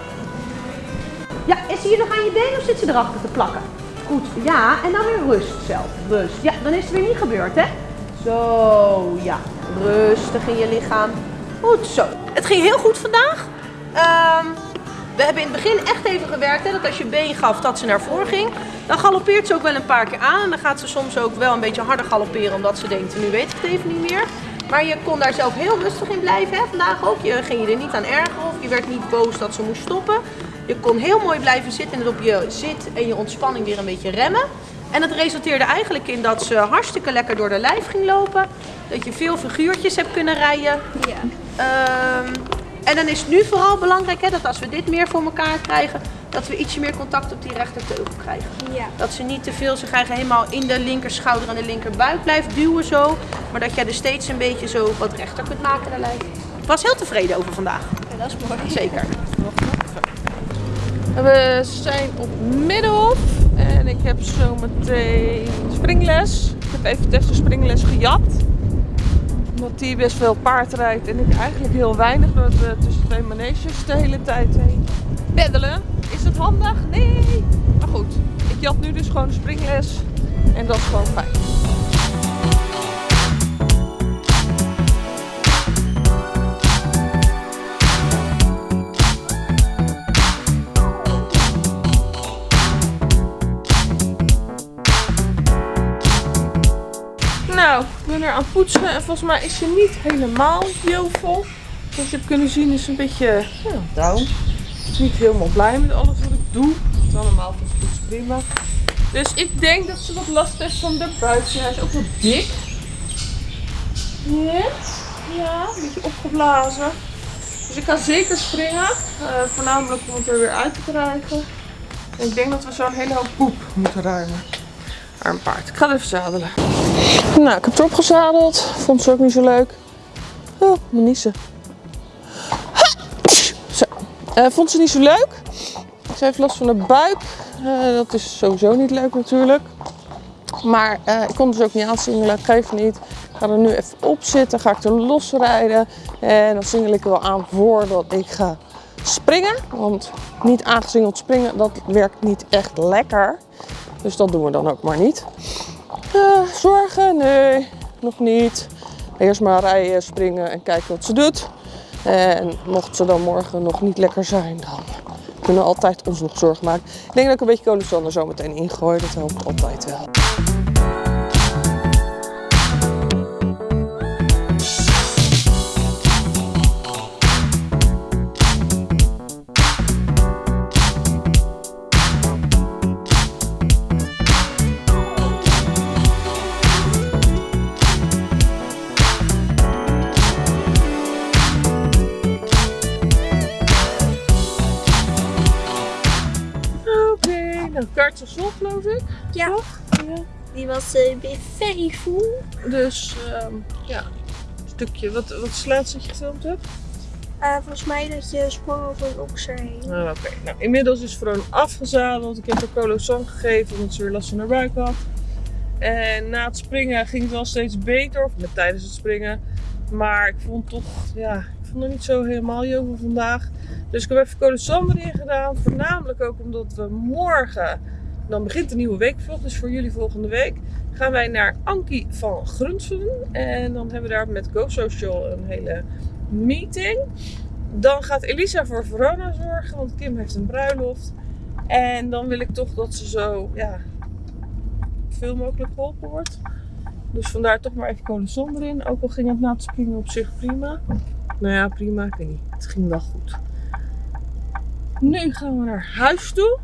Ja, is ze hier nog aan je been of zit ze erachter te plakken? Goed, ja. En dan weer rust zelf. Rust. Ja, dan is het weer niet gebeurd, hè? Zo, ja. Rustig in je lichaam. Goed zo. Het ging heel goed vandaag. Ehm, we hebben in het begin echt even gewerkt, hè, dat als je been gaf, dat ze naar voren ging. Dan galoppeert ze ook wel een paar keer aan. En dan gaat ze soms ook wel een beetje harder galopperen, omdat ze denkt, nu weet ik het even niet meer. Maar je kon daar zelf heel rustig in blijven, hè, vandaag ook. Je ging je er niet aan ergeren of je werd niet boos dat ze moest stoppen. Je kon heel mooi blijven zitten en op je zit en je ontspanning weer een beetje remmen. En dat resulteerde eigenlijk in dat ze hartstikke lekker door de lijf ging lopen. Dat je veel figuurtjes hebt kunnen rijden. Ja. Ehm, en dan is het nu vooral belangrijk hè, dat als we dit meer voor elkaar krijgen, dat we ietsje meer contact op die rechterteugel krijgen. Ja. Dat ze niet te veel, ze krijgen helemaal in de linkerschouder en de linkerbuik blijft duwen zo. Maar dat jij er steeds een beetje zo wat rechter kunt maken de lijf. Ik was heel tevreden over vandaag. Ja, dat is mooi. Zeker. We zijn op Middelhof en ik heb zo meteen springles. Ik heb even de springles gejat. Omdat die best veel paard rijdt en ik eigenlijk heel weinig. Doordat we tussen twee maneges de hele tijd heen peddelen. Is het handig? Nee. Maar goed, ik jat nu dus gewoon springles en dat is gewoon fijn. Aan poetsen en volgens mij is ze niet helemaal jovel. Zoals je hebt kunnen zien is ze een beetje ja, down. Niet helemaal blij met alles wat ik doe. Volgens poetsen prima. Dus ik denk dat ze wat last heeft van de buikje. Hij is ook wel dik. Ja, ja een beetje opgeblazen. Dus ik ga zeker springen. eh, voornamelijk om het er weer uit te krijgen. En ik denk dat we zo'n hele hoop poep moeten ruimen. Een paard. Ik ga het even zadelen. Nou, ik heb erop gezadeld. Vond ze ook niet zo leuk. Oh, niezen. Zo. Eh, vond ze niet zo leuk. Ze heeft last van de buik. Eh, dat is sowieso niet leuk natuurlijk. Maar eh, ik kon dus ook niet aansingelen. Geef niet. Ik ga er nu even op zitten. Ga ik er losrijden. En dan singel ik er wel aan voordat ik ga springen. Want niet aangesingeld springen, dat werkt niet echt lekker. Dus dat doen we dan ook maar niet. Eh, zorgen? Nee, nog niet. Eerst maar rijden, springen en kijken wat ze doet. En mocht ze dan morgen nog niet lekker zijn, dan kunnen we altijd ons nog zorgen maken. Ik denk dat ik een beetje kolensander zo meteen ingooi. Dat helpt altijd wel. Vol geloof ik. Ja. Ja. Die was eh, weer very full. Dus ehm, ja, een stukje. Wat, wat is het laatste dat je gefilmd hebt? Eh, volgens mij dat je sprong over een okser heen. Ah, Oké, nou inmiddels is Vroon afgezadeld. Ik heb haar Colosan gegeven omdat ze weer last van haar buik had. En na het springen ging het wel steeds beter, of met tijdens het springen. Maar ik vond toch, ja, ik vond er niet zo helemaal jovel vandaag. Dus ik heb even Colosan erin gedaan. Voornamelijk ook omdat we morgen, dan begint de nieuwe weekvlog, dus voor jullie volgende week, gaan wij naar Ankie van Grunsven. En dan hebben we daar met Go Social een hele meeting. Dan gaat Elisa voor Verona zorgen, want Kim heeft een bruiloft. En dan wil ik toch dat ze zo ja, veel mogelijk geholpen wordt. Dus vandaar toch maar even kolenson erin. Ook al ging het na het springen op zich prima. Nou ja, prima. Ik weet niet. Het ging wel goed. Nu gaan we naar huis toe.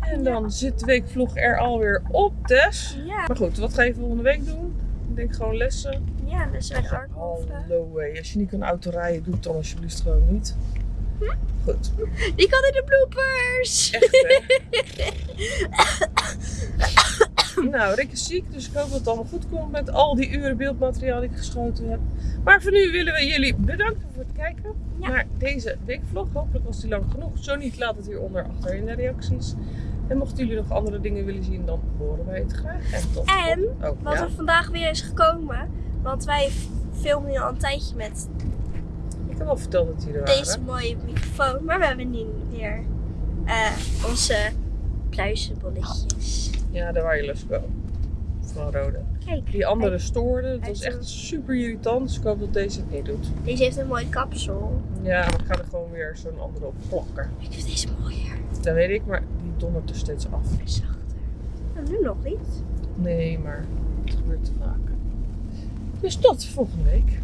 En dan zit de weekvlog er alweer op, Tess. Ja, Maar goed, wat ga je volgende week doen? Ik denk gewoon lessen. ja, is echt hard. Hallo, way. Als je niet kan autorijden, doe het dan alsjeblieft gewoon niet. Goed. Die kan in de bloopers. Echt hè? Nou, Rick is ziek, dus ik hoop dat het allemaal goed komt met al die uren beeldmateriaal die ik geschoten heb. Maar voor nu willen we jullie bedanken voor het kijken Ja. naar deze weekvlog. Hopelijk was die lang genoeg. Zo niet, laat het hieronder achter in de reacties. En mochten jullie nog andere dingen willen zien, dan horen wij het graag. En tot En oh, Wat ja. er vandaag weer is gekomen. Want wij filmen nu al een tijdje met Ik heb al verteld dat die er waren. deze mooie microfoon. Maar we hebben nu weer eh, onze pluizenbolletjes. Ja, de wireless go. Van Rode. Kijk, Die andere stoorde. Dat hij was is echt een- super irritant. Dus ik hoop dat deze het niet doet. deze heeft een mooi kapsel. Ja, maar ik ga er gewoon weer zo'n andere op plakken. Ik vind deze mooier. Dat weet ik, maar die dondert er steeds af. Hij is zachter. Nou, nu nog niet. Nee, maar het gebeurt te vaak. Dus tot volgende week.